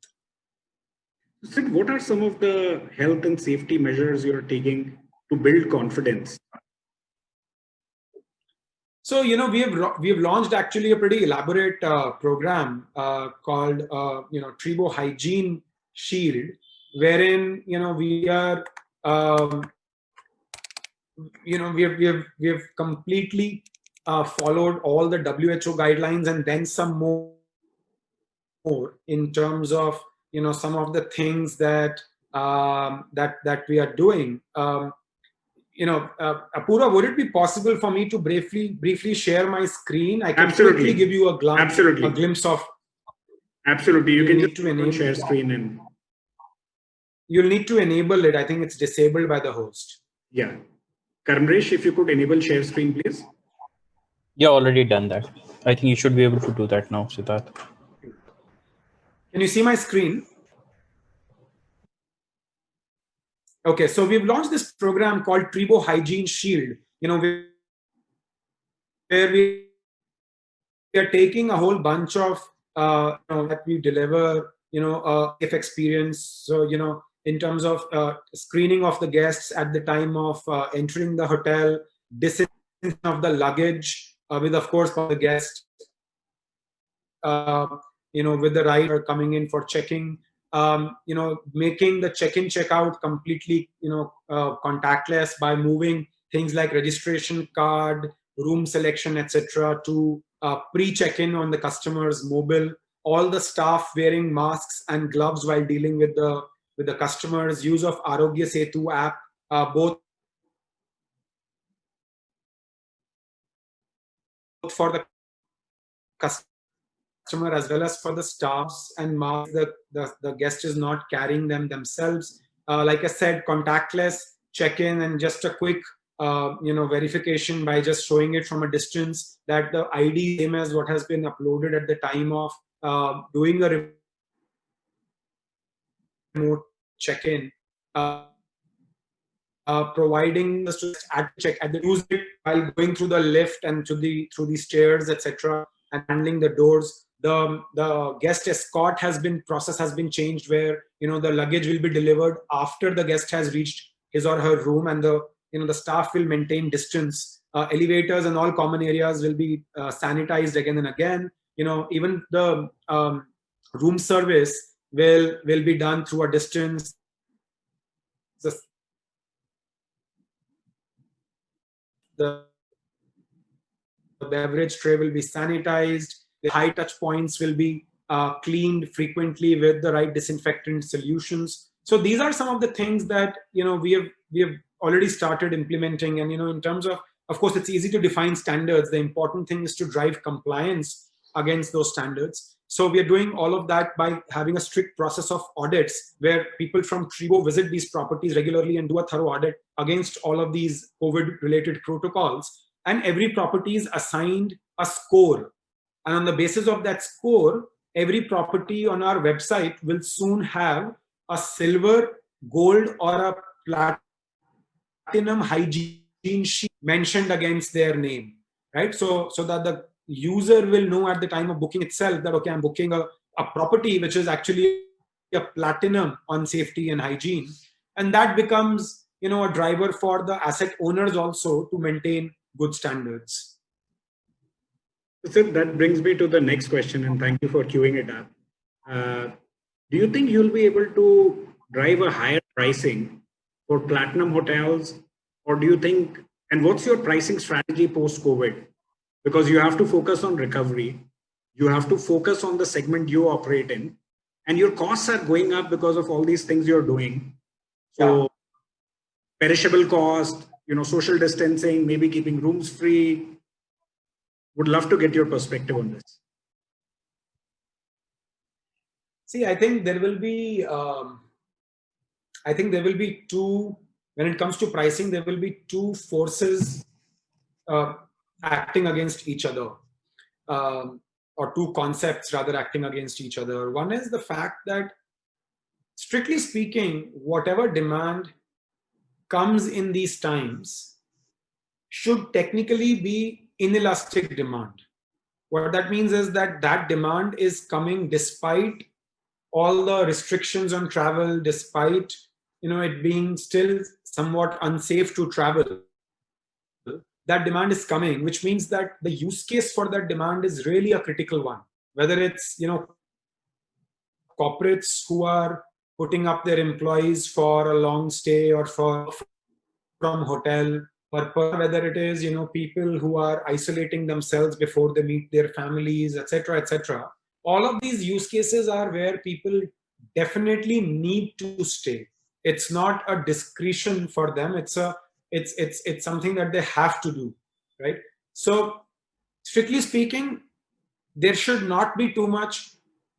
Sid, what are some of the health and safety measures you're taking to build confidence so you know we have we have launched actually a pretty elaborate uh, program uh, called uh, you know Treebo Hygiene Shield, wherein you know we are um, you know we have we have we have completely uh, followed all the WHO guidelines and then some more, more in terms of you know some of the things that um, that that we are doing. Um, you know, uh, Apurva, would it be possible for me to briefly briefly share my screen? I can Absolutely. quickly give you a, glance, Absolutely. a glimpse of. Absolutely, you, you can just to enable share screen and. You'll need to enable it. I think it's disabled by the host. Yeah, Karmresh, if you could enable share screen, please. Yeah, already done that. I think you should be able to do that now, Siddharth. Can you see my screen? Okay, so we've launched this program called Treebo Hygiene Shield, you know, where we are taking a whole bunch of, uh, you know, that we deliver, you know, uh, if experience. So, you know, in terms of uh, screening of the guests at the time of uh, entering the hotel, disinfection of the luggage uh, with, of course, the guest, uh, you know, with the rider coming in for checking, um, you know, making the check-in, check-out completely, you know, uh, contactless by moving things like registration card, room selection, etc., to uh, pre-check-in on the customer's mobile. All the staff wearing masks and gloves while dealing with the with the customers. Use of Aarogya Setu app, uh, both for the customer as well as for the staffs and the, the, the guest is not carrying them themselves. Uh, like I said, contactless check-in and just a quick uh, you know verification by just showing it from a distance that the ID same as what has been uploaded at the time of uh, doing a remote check-in. Uh, uh, providing the students at check at the music while going through the lift and to the through the stairs etc and handling the doors the the guest escort has been process has been changed where you know the luggage will be delivered after the guest has reached his or her room and the you know the staff will maintain distance uh, elevators and all common areas will be uh, sanitized again and again you know even the um, room service will will be done through a distance. The the beverage tray will be sanitized, the high touch points will be uh, cleaned frequently with the right disinfectant solutions. So these are some of the things that you know we have we have already started implementing. And you know in terms of of course it's easy to define standards. The important thing is to drive compliance against those standards so we are doing all of that by having a strict process of audits where people from Treebo visit these properties regularly and do a thorough audit against all of these COVID related protocols. And every property is assigned a score. And on the basis of that score, every property on our website will soon have a silver, gold, or a platinum hygiene sheet mentioned against their name, right? So, so that the user will know at the time of booking itself that, okay, I'm booking a, a property which is actually a platinum on safety and hygiene. And that becomes, you know, a driver for the asset owners also to maintain good standards. So that brings me to the next question, and thank you for queuing it up. Uh, do you think you'll be able to drive a higher pricing for platinum hotels, or do you think, and what's your pricing strategy post-COVID? Because you have to focus on recovery. You have to focus on the segment you operate in and your costs are going up because of all these things you're doing. So yeah. perishable cost, you know, social distancing, maybe keeping rooms free. Would love to get your perspective on this. See, I think there will be, um, I think there will be two, when it comes to pricing, there will be two forces uh, acting against each other um, or two concepts rather acting against each other. One is the fact that strictly speaking whatever demand comes in these times should technically be inelastic demand. What that means is that that demand is coming despite all the restrictions on travel despite you know it being still somewhat unsafe to travel that demand is coming, which means that the use case for that demand is really a critical one. Whether it's, you know, corporates who are putting up their employees for a long stay or for from hotel purpose, whether it is, you know, people who are isolating themselves before they meet their families, etc., etc. All of these use cases are where people definitely need to stay. It's not a discretion for them. It's a it's it's it's something that they have to do right? So strictly speaking there should not be too much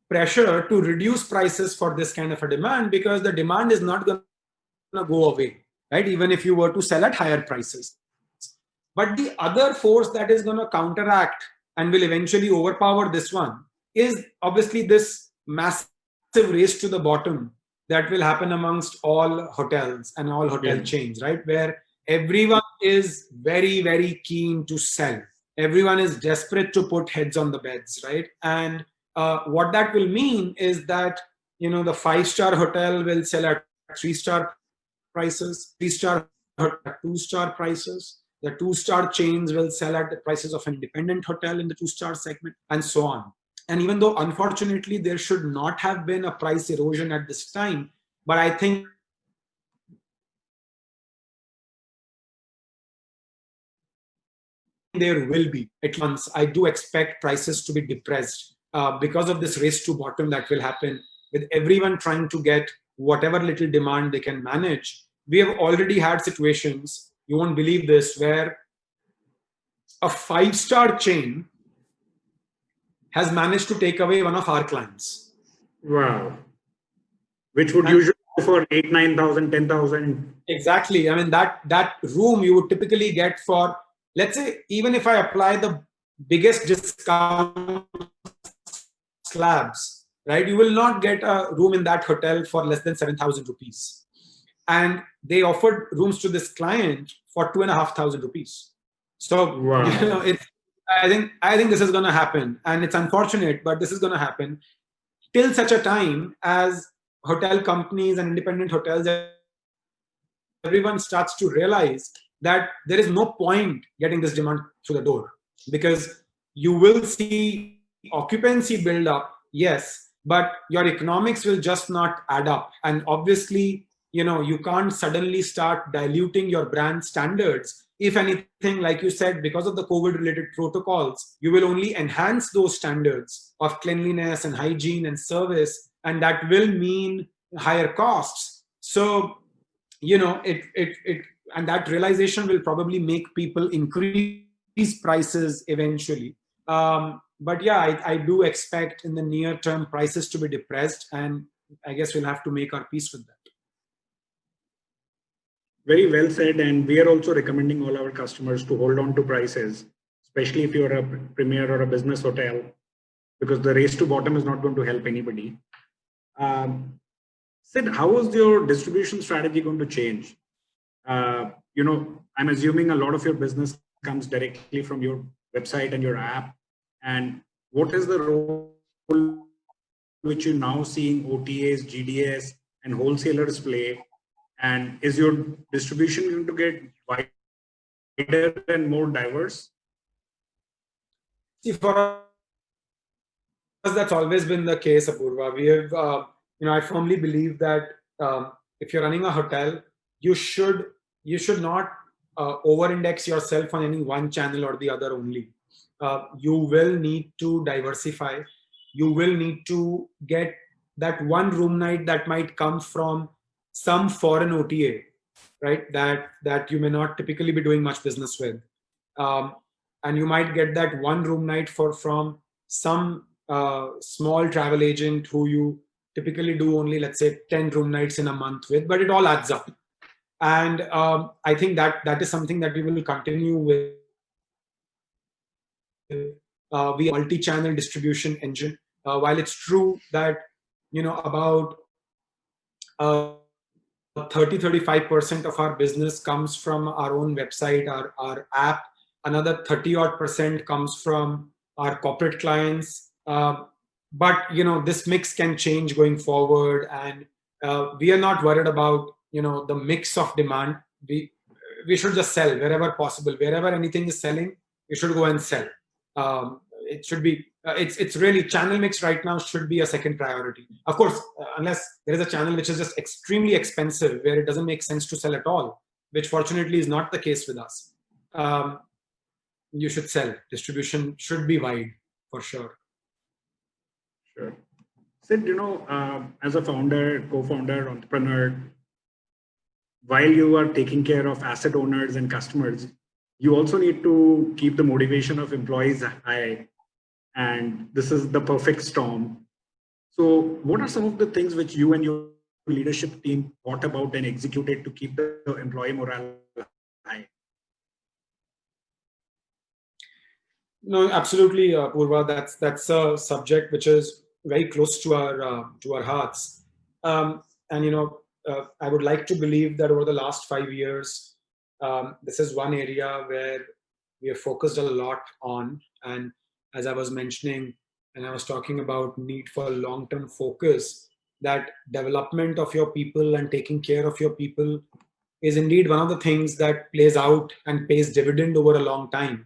pressure to reduce prices for this kind of a demand because the demand is not going to go away right? Even if you were to sell at higher prices. But the other force that is going to counteract and will eventually overpower this one is obviously this massive race to the bottom that will happen amongst all hotels and all hotel yeah. chains right? Where everyone is very very keen to sell. Everyone is desperate to put heads on the beds right? And uh, what that will mean is that you know the five star hotel will sell at three star prices three star two star prices. The two star chains will sell at the prices of an independent hotel in the two star segment and so on. And even though unfortunately there should not have been a price erosion at this time, but I think there will be at once. I do expect prices to be depressed uh, because of this race to bottom that will happen with everyone trying to get whatever little demand they can manage. We have already had situations, you won't believe this, where a five-star chain has managed to take away one of our clients. Wow. Which would and usually go for eight, 9,000, 10,000. Exactly. I mean, that, that room you would typically get for, let's say, even if I apply the biggest discount slabs, right? You will not get a room in that hotel for less than 7,000 rupees. And they offered rooms to this client for two and a half thousand rupees. So, wow. you know, it's, I think, I think this is going to happen and it's unfortunate, but this is going to happen till such a time as hotel companies and independent hotels, everyone starts to realize that there is no point getting this demand through the door because you will see occupancy build up, yes, but your economics will just not add up. And obviously, you know, you can't suddenly start diluting your brand standards. If anything, like you said, because of the COVID related protocols, you will only enhance those standards of cleanliness and hygiene and service. And that will mean higher costs. So, you know, it, it, it, and that realization will probably make people increase prices eventually. Um, but yeah, I, I do expect in the near term prices to be depressed and I guess we'll have to make our peace with that. Very well said. And we are also recommending all our customers to hold on to prices, especially if you're a premier or a business hotel, because the race to bottom is not going to help anybody. Um, Sid, how is your distribution strategy going to change? Uh, you know, I'm assuming a lot of your business comes directly from your website and your app and what is the role which you're now seeing OTAs, GDS, and wholesalers play? And is your distribution going to get wider and more diverse? See, for us, that's always been the case, Apurva. We have, uh, you know, I firmly believe that um, if you're running a hotel, you should you should not uh, over-index yourself on any one channel or the other only uh, you will need to diversify. You will need to get that one room night that might come from some foreign OTA, right? That that you may not typically be doing much business with, um, and you might get that one room night for from some uh, small travel agent who you typically do only let's say 10 room nights in a month with, but it all adds up. And um, I think that that is something that we will continue with uh, via multi-channel distribution engine. Uh, while it's true that you know about 30-35% uh, of our business comes from our own website, our, our app, another 30 odd percent comes from our corporate clients. Uh, but you know this mix can change going forward and uh, we are not worried about you know the mix of demand we we should just sell wherever possible. Wherever anything is selling we should go and sell. Um, it should be uh, it's it's really channel mix right now should be a second priority. Of course uh, unless there is a channel which is just extremely expensive where it doesn't make sense to sell at all which fortunately is not the case with us um, you should sell. Distribution should be wide for sure. Sure. Sid, you know, uh, as a founder, co-founder, entrepreneur, while you are taking care of asset owners and customers, you also need to keep the motivation of employees high. And this is the perfect storm. So what are some of the things which you and your leadership team thought about and executed to keep the employee morale high? No, absolutely, uh, Purva. That's that's a subject which is very close to our uh, to our hearts. Um, and you know, uh, I would like to believe that over the last five years, um, this is one area where we have focused a lot on. And as I was mentioning, and I was talking about need for long-term focus, that development of your people and taking care of your people is indeed one of the things that plays out and pays dividend over a long time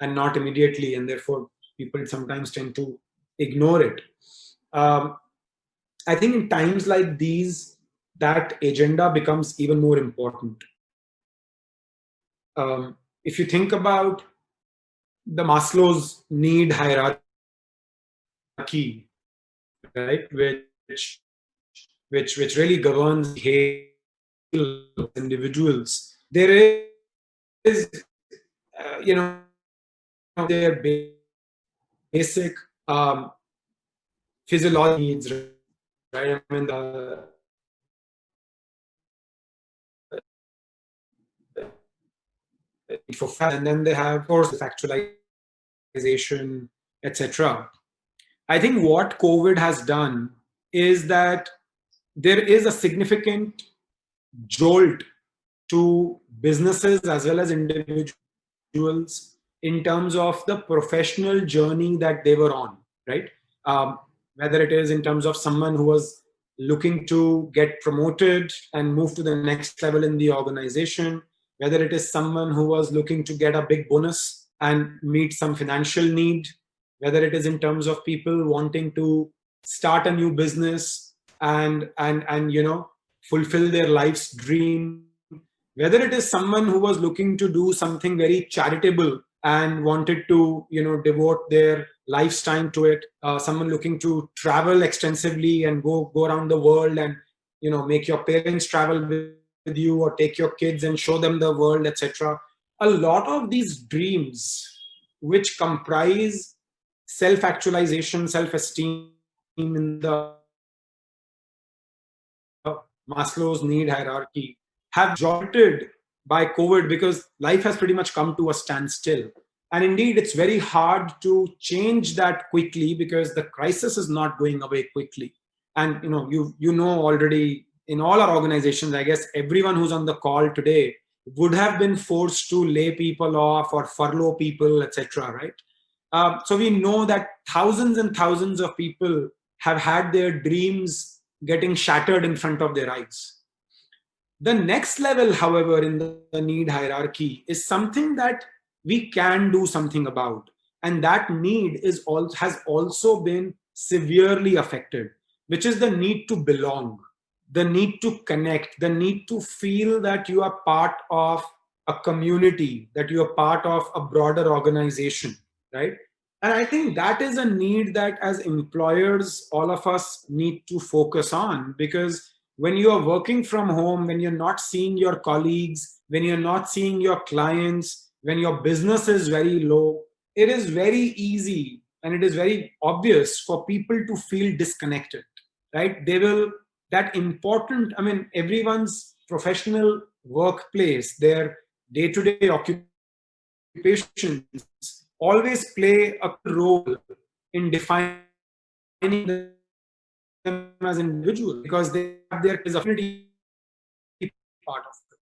and not immediately. And therefore, people sometimes tend to ignore it. Um, I think in times like these, that agenda becomes even more important. Um, if you think about the Maslow's need hierarchy, right, which which which really governs individuals, there is, uh, you know, their basic um, physiology needs, right? I mean, the, for and then they have, of course, the factualization, etc. I think what COVID has done is that there is a significant jolt to businesses as well as individuals in terms of the professional journey that they were on, right? Um, whether it is in terms of someone who was looking to get promoted and move to the next level in the organization, whether it is someone who was looking to get a big bonus and meet some financial need, whether it is in terms of people wanting to start a new business and and and you know fulfill their life's dream whether it is someone who was looking to do something very charitable and wanted to you know devote their lifetime to it uh, someone looking to travel extensively and go go around the world and you know make your parents travel with, with you or take your kids and show them the world etc a lot of these dreams which comprise self-actualization self-esteem in the maslow's need hierarchy have jolted by COVID because life has pretty much come to a standstill. And indeed, it's very hard to change that quickly because the crisis is not going away quickly. And you know, you you know already in all our organizations, I guess everyone who's on the call today would have been forced to lay people off or furlough people, etc. Right? Uh, so we know that thousands and thousands of people have had their dreams getting shattered in front of their eyes the next level, however, in the need hierarchy is something that we can do something about. And that need is all, has also been severely affected, which is the need to belong, the need to connect, the need to feel that you are part of a community, that you are part of a broader organization, right? And I think that is a need that as employers, all of us need to focus on because when you are working from home, when you're not seeing your colleagues, when you're not seeing your clients, when your business is very low, it is very easy and it is very obvious for people to feel disconnected, right? They will, that important, I mean, everyone's professional workplace, their day-to-day -day occupations always play a role in defining them as individuals because they have their affinity part of it.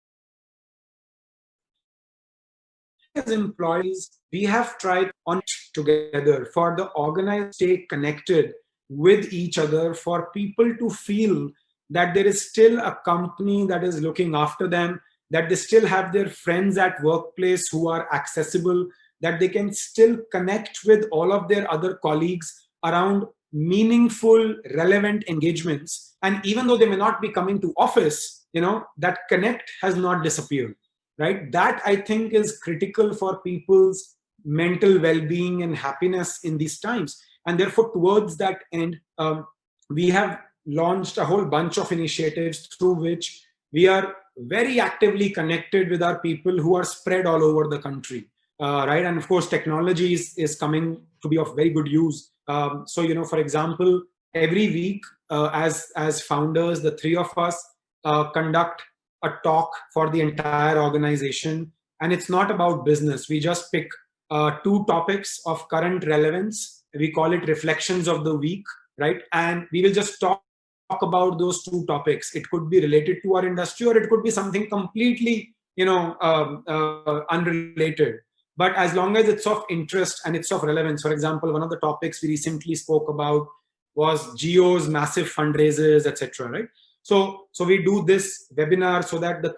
As employees, we have tried on together for the organized stay connected with each other, for people to feel that there is still a company that is looking after them, that they still have their friends at workplace who are accessible, that they can still connect with all of their other colleagues around meaningful, relevant engagements. And even though they may not be coming to office, you know, that connect has not disappeared, right? That I think is critical for people's mental well-being and happiness in these times. And therefore, towards that end, um, we have launched a whole bunch of initiatives through which we are very actively connected with our people who are spread all over the country, uh, right? And of course, technology is, is coming to be of very good use um, so, you know, for example, every week uh, as, as founders, the three of us uh, conduct a talk for the entire organization. And it's not about business. We just pick uh, two topics of current relevance. We call it reflections of the week, right? And we will just talk, talk about those two topics. It could be related to our industry or it could be something completely, you know, um, uh, unrelated but as long as it's of interest and it's of relevance for example one of the topics we recently spoke about was Jio's massive fundraisers etc right so so we do this webinar so that the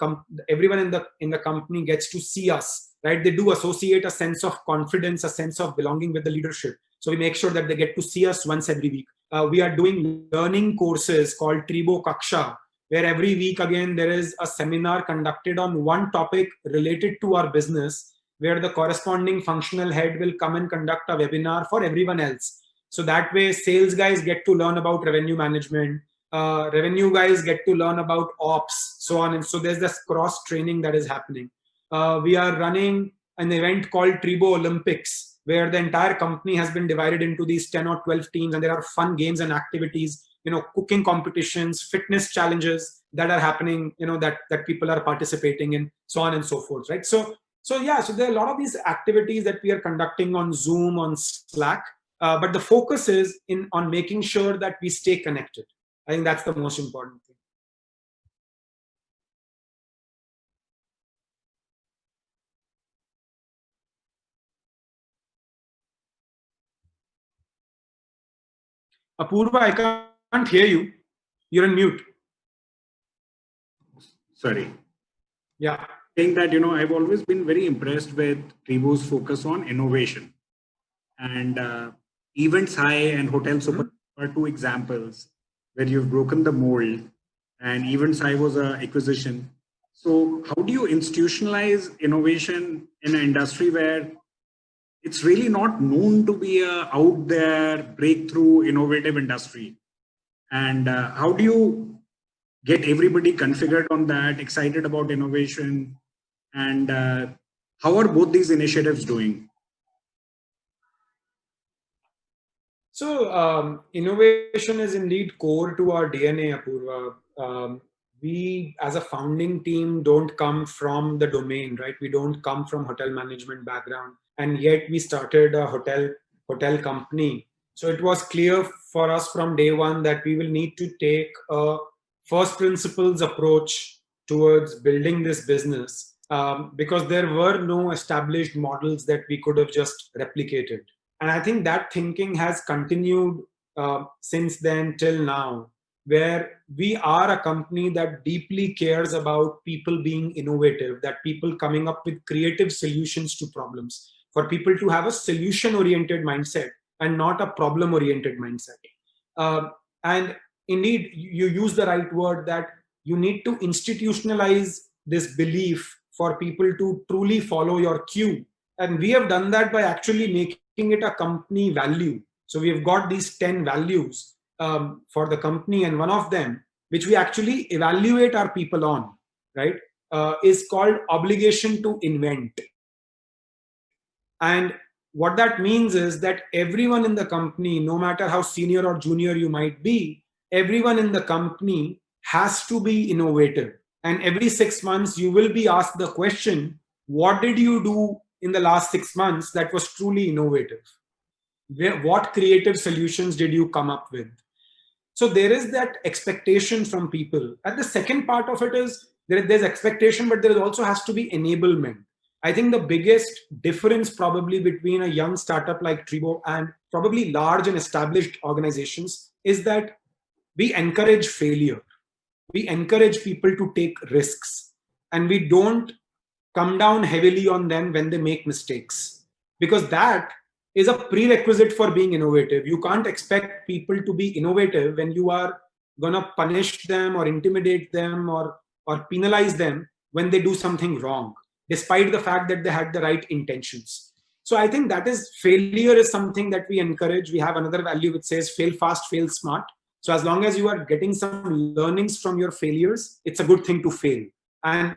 everyone in the in the company gets to see us right they do associate a sense of confidence a sense of belonging with the leadership So we make sure that they get to see us once every week. Uh, we are doing learning courses called Treebo Kaksha, where every week again there is a seminar conducted on one topic related to our business, where the corresponding functional head will come and conduct a webinar for everyone else. So that way sales guys get to learn about revenue management, uh, revenue guys get to learn about ops, so on and so there's this cross training that is happening. Uh, we are running an event called Treebo Olympics, where the entire company has been divided into these 10 or 12 teams and there are fun games and activities, you know, cooking competitions, fitness challenges that are happening, you know, that, that people are participating in, so on and so forth, right? So, so yeah, so there are a lot of these activities that we are conducting on Zoom, on Slack, uh, but the focus is in on making sure that we stay connected. I think that's the most important Apurva, I can't hear you. You're on mute. Sorry. Yeah. Saying that, you know, I've always been very impressed with Treebo's focus on innovation. And uh, Events High and Hotel Super mm -hmm. are two examples where you've broken the mold and Events High was an acquisition. So how do you institutionalize innovation in an industry where it's really not known to be a out there breakthrough innovative industry? And uh, how do you get everybody configured on that, excited about innovation? And uh, how are both these initiatives doing? So um, innovation is indeed core to our DNA, Apurva. Um, we as a founding team don't come from the domain, right? We don't come from hotel management background. And yet we started a hotel, hotel company. So it was clear for us from day one that we will need to take a first principles approach towards building this business um, because there were no established models that we could have just replicated. And I think that thinking has continued uh, since then till now, where we are a company that deeply cares about people being innovative, that people coming up with creative solutions to problems, for people to have a solution-oriented mindset and not a problem-oriented mindset. Uh, and indeed, you use the right word that you need to institutionalize this belief for people to truly follow your cue. And we have done that by actually making it a company value. So we have got these 10 values um, for the company and one of them, which we actually evaluate our people on, right, uh, is called obligation to invent. And what that means is that everyone in the company, no matter how senior or junior you might be, everyone in the company has to be innovative. And every six months, you will be asked the question, what did you do in the last six months that was truly innovative? What creative solutions did you come up with? So there is that expectation from people. And the second part of it is there, there's expectation, but there also has to be enablement. I think the biggest difference probably between a young startup like Treebo and probably large and established organizations is that we encourage failure. We encourage people to take risks and we don't come down heavily on them when they make mistakes because that is a prerequisite for being innovative. You can't expect people to be innovative when you are gonna punish them or intimidate them or, or penalize them when they do something wrong, despite the fact that they had the right intentions. So I think that is failure is something that we encourage. We have another value which says fail fast, fail smart. So as long as you are getting some learnings from your failures, it's a good thing to fail. And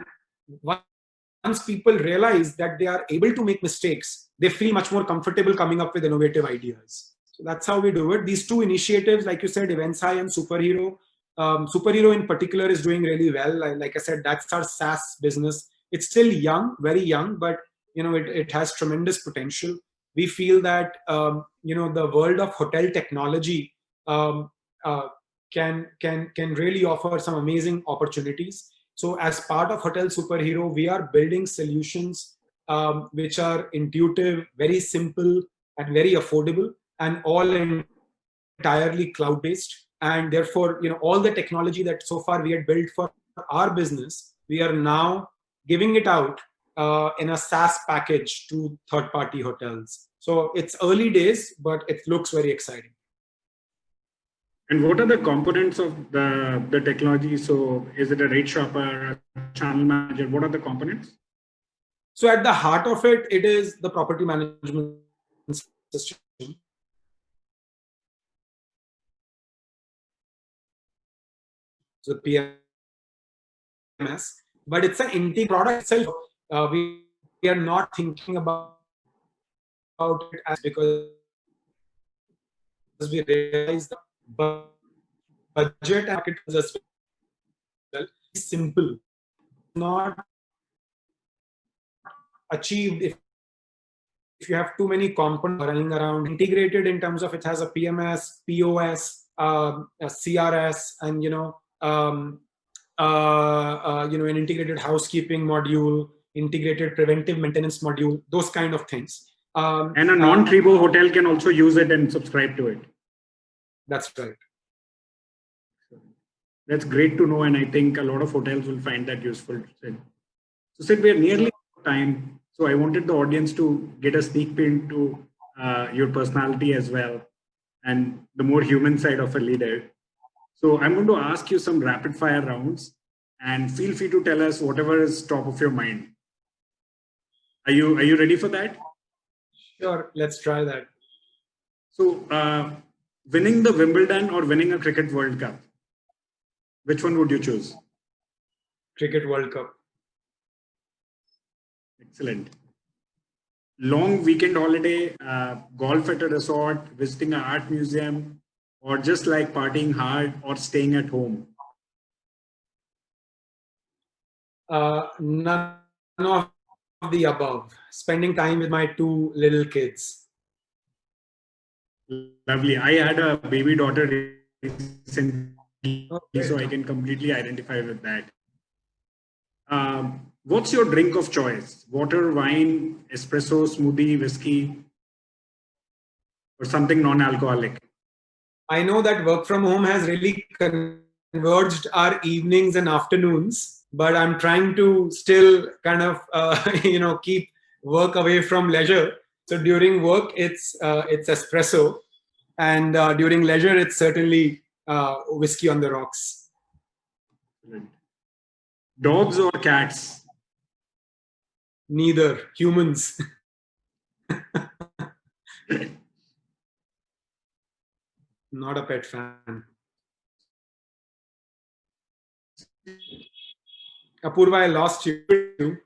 once people realize that they are able to make mistakes, they feel much more comfortable coming up with innovative ideas. So that's how we do it. These two initiatives, like you said, Events High and Superhero, um, Superhero in particular is doing really well. Like I said, that's our SaaS business. It's still young, very young, but you know it, it has tremendous potential. We feel that um, you know the world of hotel technology um, uh, can can can really offer some amazing opportunities. So as part of Hotel Superhero, we are building solutions um, which are intuitive, very simple, and very affordable, and all entirely cloud-based. And therefore, you know, all the technology that so far we had built for our business, we are now giving it out uh, in a SaaS package to third-party hotels. So it's early days, but it looks very exciting. And what are the components of the, the technology? So is it a rate shopper, a channel manager? What are the components? So at the heart of it, it is the property management system. So PMS, but it's an integrated product itself. Uh, we, we are not thinking about, about it as because we realize the budget market as well simple, not achieved if if you have too many components running around integrated in terms of it has a pms pos um, a crs and you know um, uh, uh, you know an integrated housekeeping module integrated preventive maintenance module those kind of things. Um, and a non-Treebo hotel can also use it and subscribe to it. That's right. That's great to know and i think a lot of hotels will find that useful so sid we're nearly time. So I wanted the audience to get a sneak peek into uh, your personality as well and the more human side of a leader. So I'm going to ask you some rapid fire rounds and feel free to tell us whatever is top of your mind. Are you, are you ready for that? Sure, let's try that. So uh, winning the Wimbledon or winning a Cricket World Cup, which one would you choose? Cricket World Cup. Excellent. Long weekend holiday, uh, golf at a resort, visiting an art museum, or just like partying hard or staying at home? Uh, none of the above. Spending time with my two little kids. Lovely. I had a baby daughter recently, okay. so I can completely identify with that. Um, what's your drink of choice? Water, wine, espresso, smoothie, whiskey, or something non-alcoholic? I know that work from home has really converged our evenings and afternoons, but I'm trying to still kind of, uh, you know, keep work away from leisure. So during work, it's uh, it's espresso, and uh, during leisure, it's certainly uh, whiskey on the rocks. Dogs or cats? Neither. Humans. Not a pet fan. Apurva, I lost you.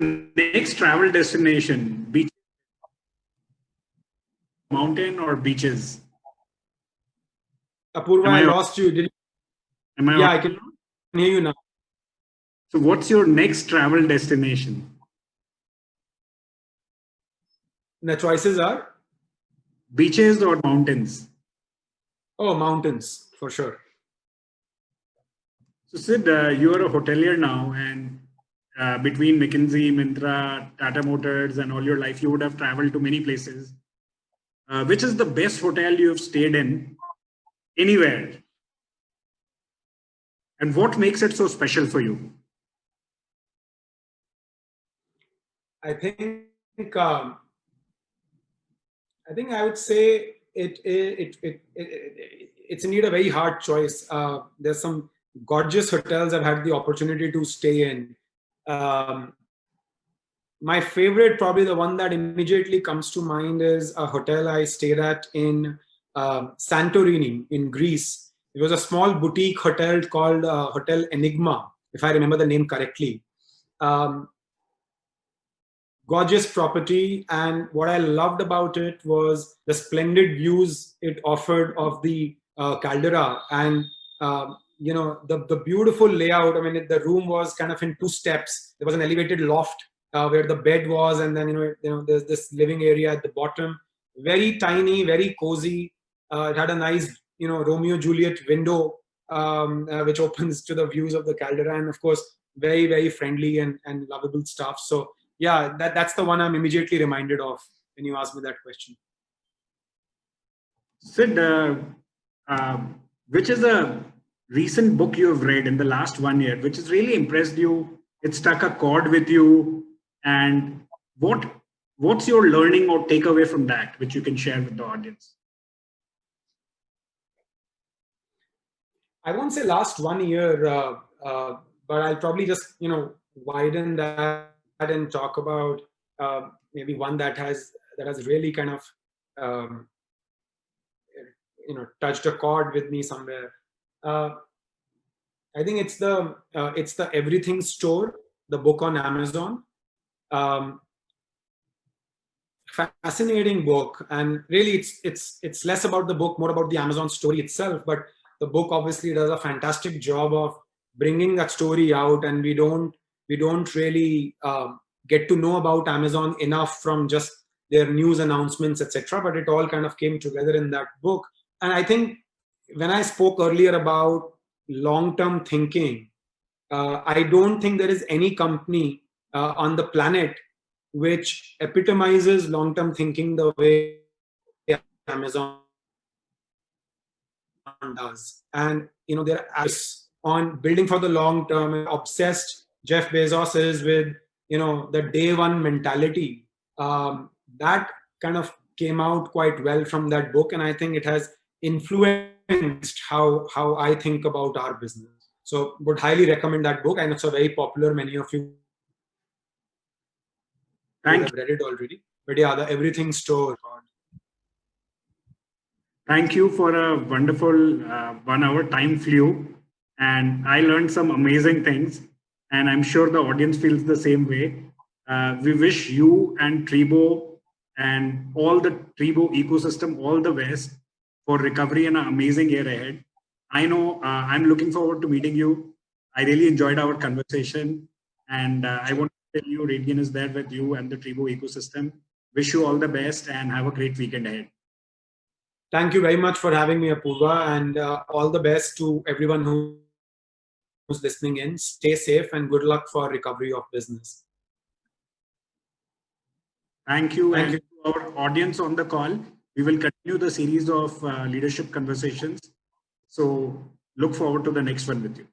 Next travel destination, beach, mountain or beaches? Apurva, I, I, lost you. Did you? Am I yeah, I can hear you now. So what's your next travel destination? The choices are? Beaches or mountains? Oh, mountains, for sure. So Sid, uh, you are a hotelier now and uh, between McKinsey, Myntra, Tata Motors and all your life, you would have traveled to many places. Uh, which is the best hotel you have stayed in anywhere? And what makes it so special for you? I think um, I think I would say it it, it, it, it it's indeed a very hard choice. Uh, there's some gorgeous hotels I've had the opportunity to stay in. Um, my favorite, probably the one that immediately comes to mind, is a hotel I stayed at in uh, Santorini in Greece. It was a small boutique hotel called uh, Hotel Enigma, if I remember the name correctly. Um, gorgeous property. And what i loved about it was the splendid views it offered of the uh, caldera. And uh, you know the the beautiful layout i mean the room was kind of in two steps. There was an elevated loft uh, where the bed was and then you know you know there's this living area at the bottom. Very tiny very cozy. Uh, it had a nice you know romeo juliet window um, uh, which opens to the views of the caldera. And of course very very friendly and, and lovable staff so yeah, that, that's the one I'm immediately reminded of when you ask me that question. Sid, uh, um, which is a recent book you have read in the last one year, which has really impressed you? It stuck a chord with you, and what what's your learning or takeaway from that, which you can share with the audience? I won't say last one year, uh, uh, but I'll probably just you know widen that and talk about uh, maybe one that has that has really kind of um, you know touched a chord with me somewhere. Uh, I think it's the uh, it's the Everything Store, the book on Amazon. Um, fascinating book, and really it's it's it's less about the book, more about the Amazon story itself. But the book obviously does a fantastic job of bringing that story out, and we don't we don't really um, get to know about Amazon enough from just their news announcements, etc. But it all kind of came together in that book. And I think when I spoke earlier about long-term thinking, uh, I don't think there is any company uh, on the planet which epitomizes long-term thinking the way Amazon does. And you know, they're on building for the long term, obsessed Jeff Bezos is with you know the day one mentality. Um, that kind of came out quite well from that book, and I think it has influenced how how I think about our business. So would highly recommend that book, and it's a very popular. Many of you Thank have read it already. But yeah, the Everything Store. Thank you for a wonderful uh, one hour time flew. And I learned some amazing things. And I'm sure the audience feels the same way. Uh, we wish you and Treebo and all the Treebo ecosystem all the best for recovery and an amazing year ahead. I know uh, I'm looking forward to meeting you. I really enjoyed our conversation. And uh, I want to tell you, Radian is there with you and the Treebo ecosystem. Wish you all the best and have a great weekend ahead. Thank you very much for having me, Apurva, and uh, all the best to everyone who who's listening in. Stay safe and good luck for recovery of business. Thank you. Thank and you. to our audience on the call, we will continue the series of uh, leadership conversations. So look forward to the next one with you.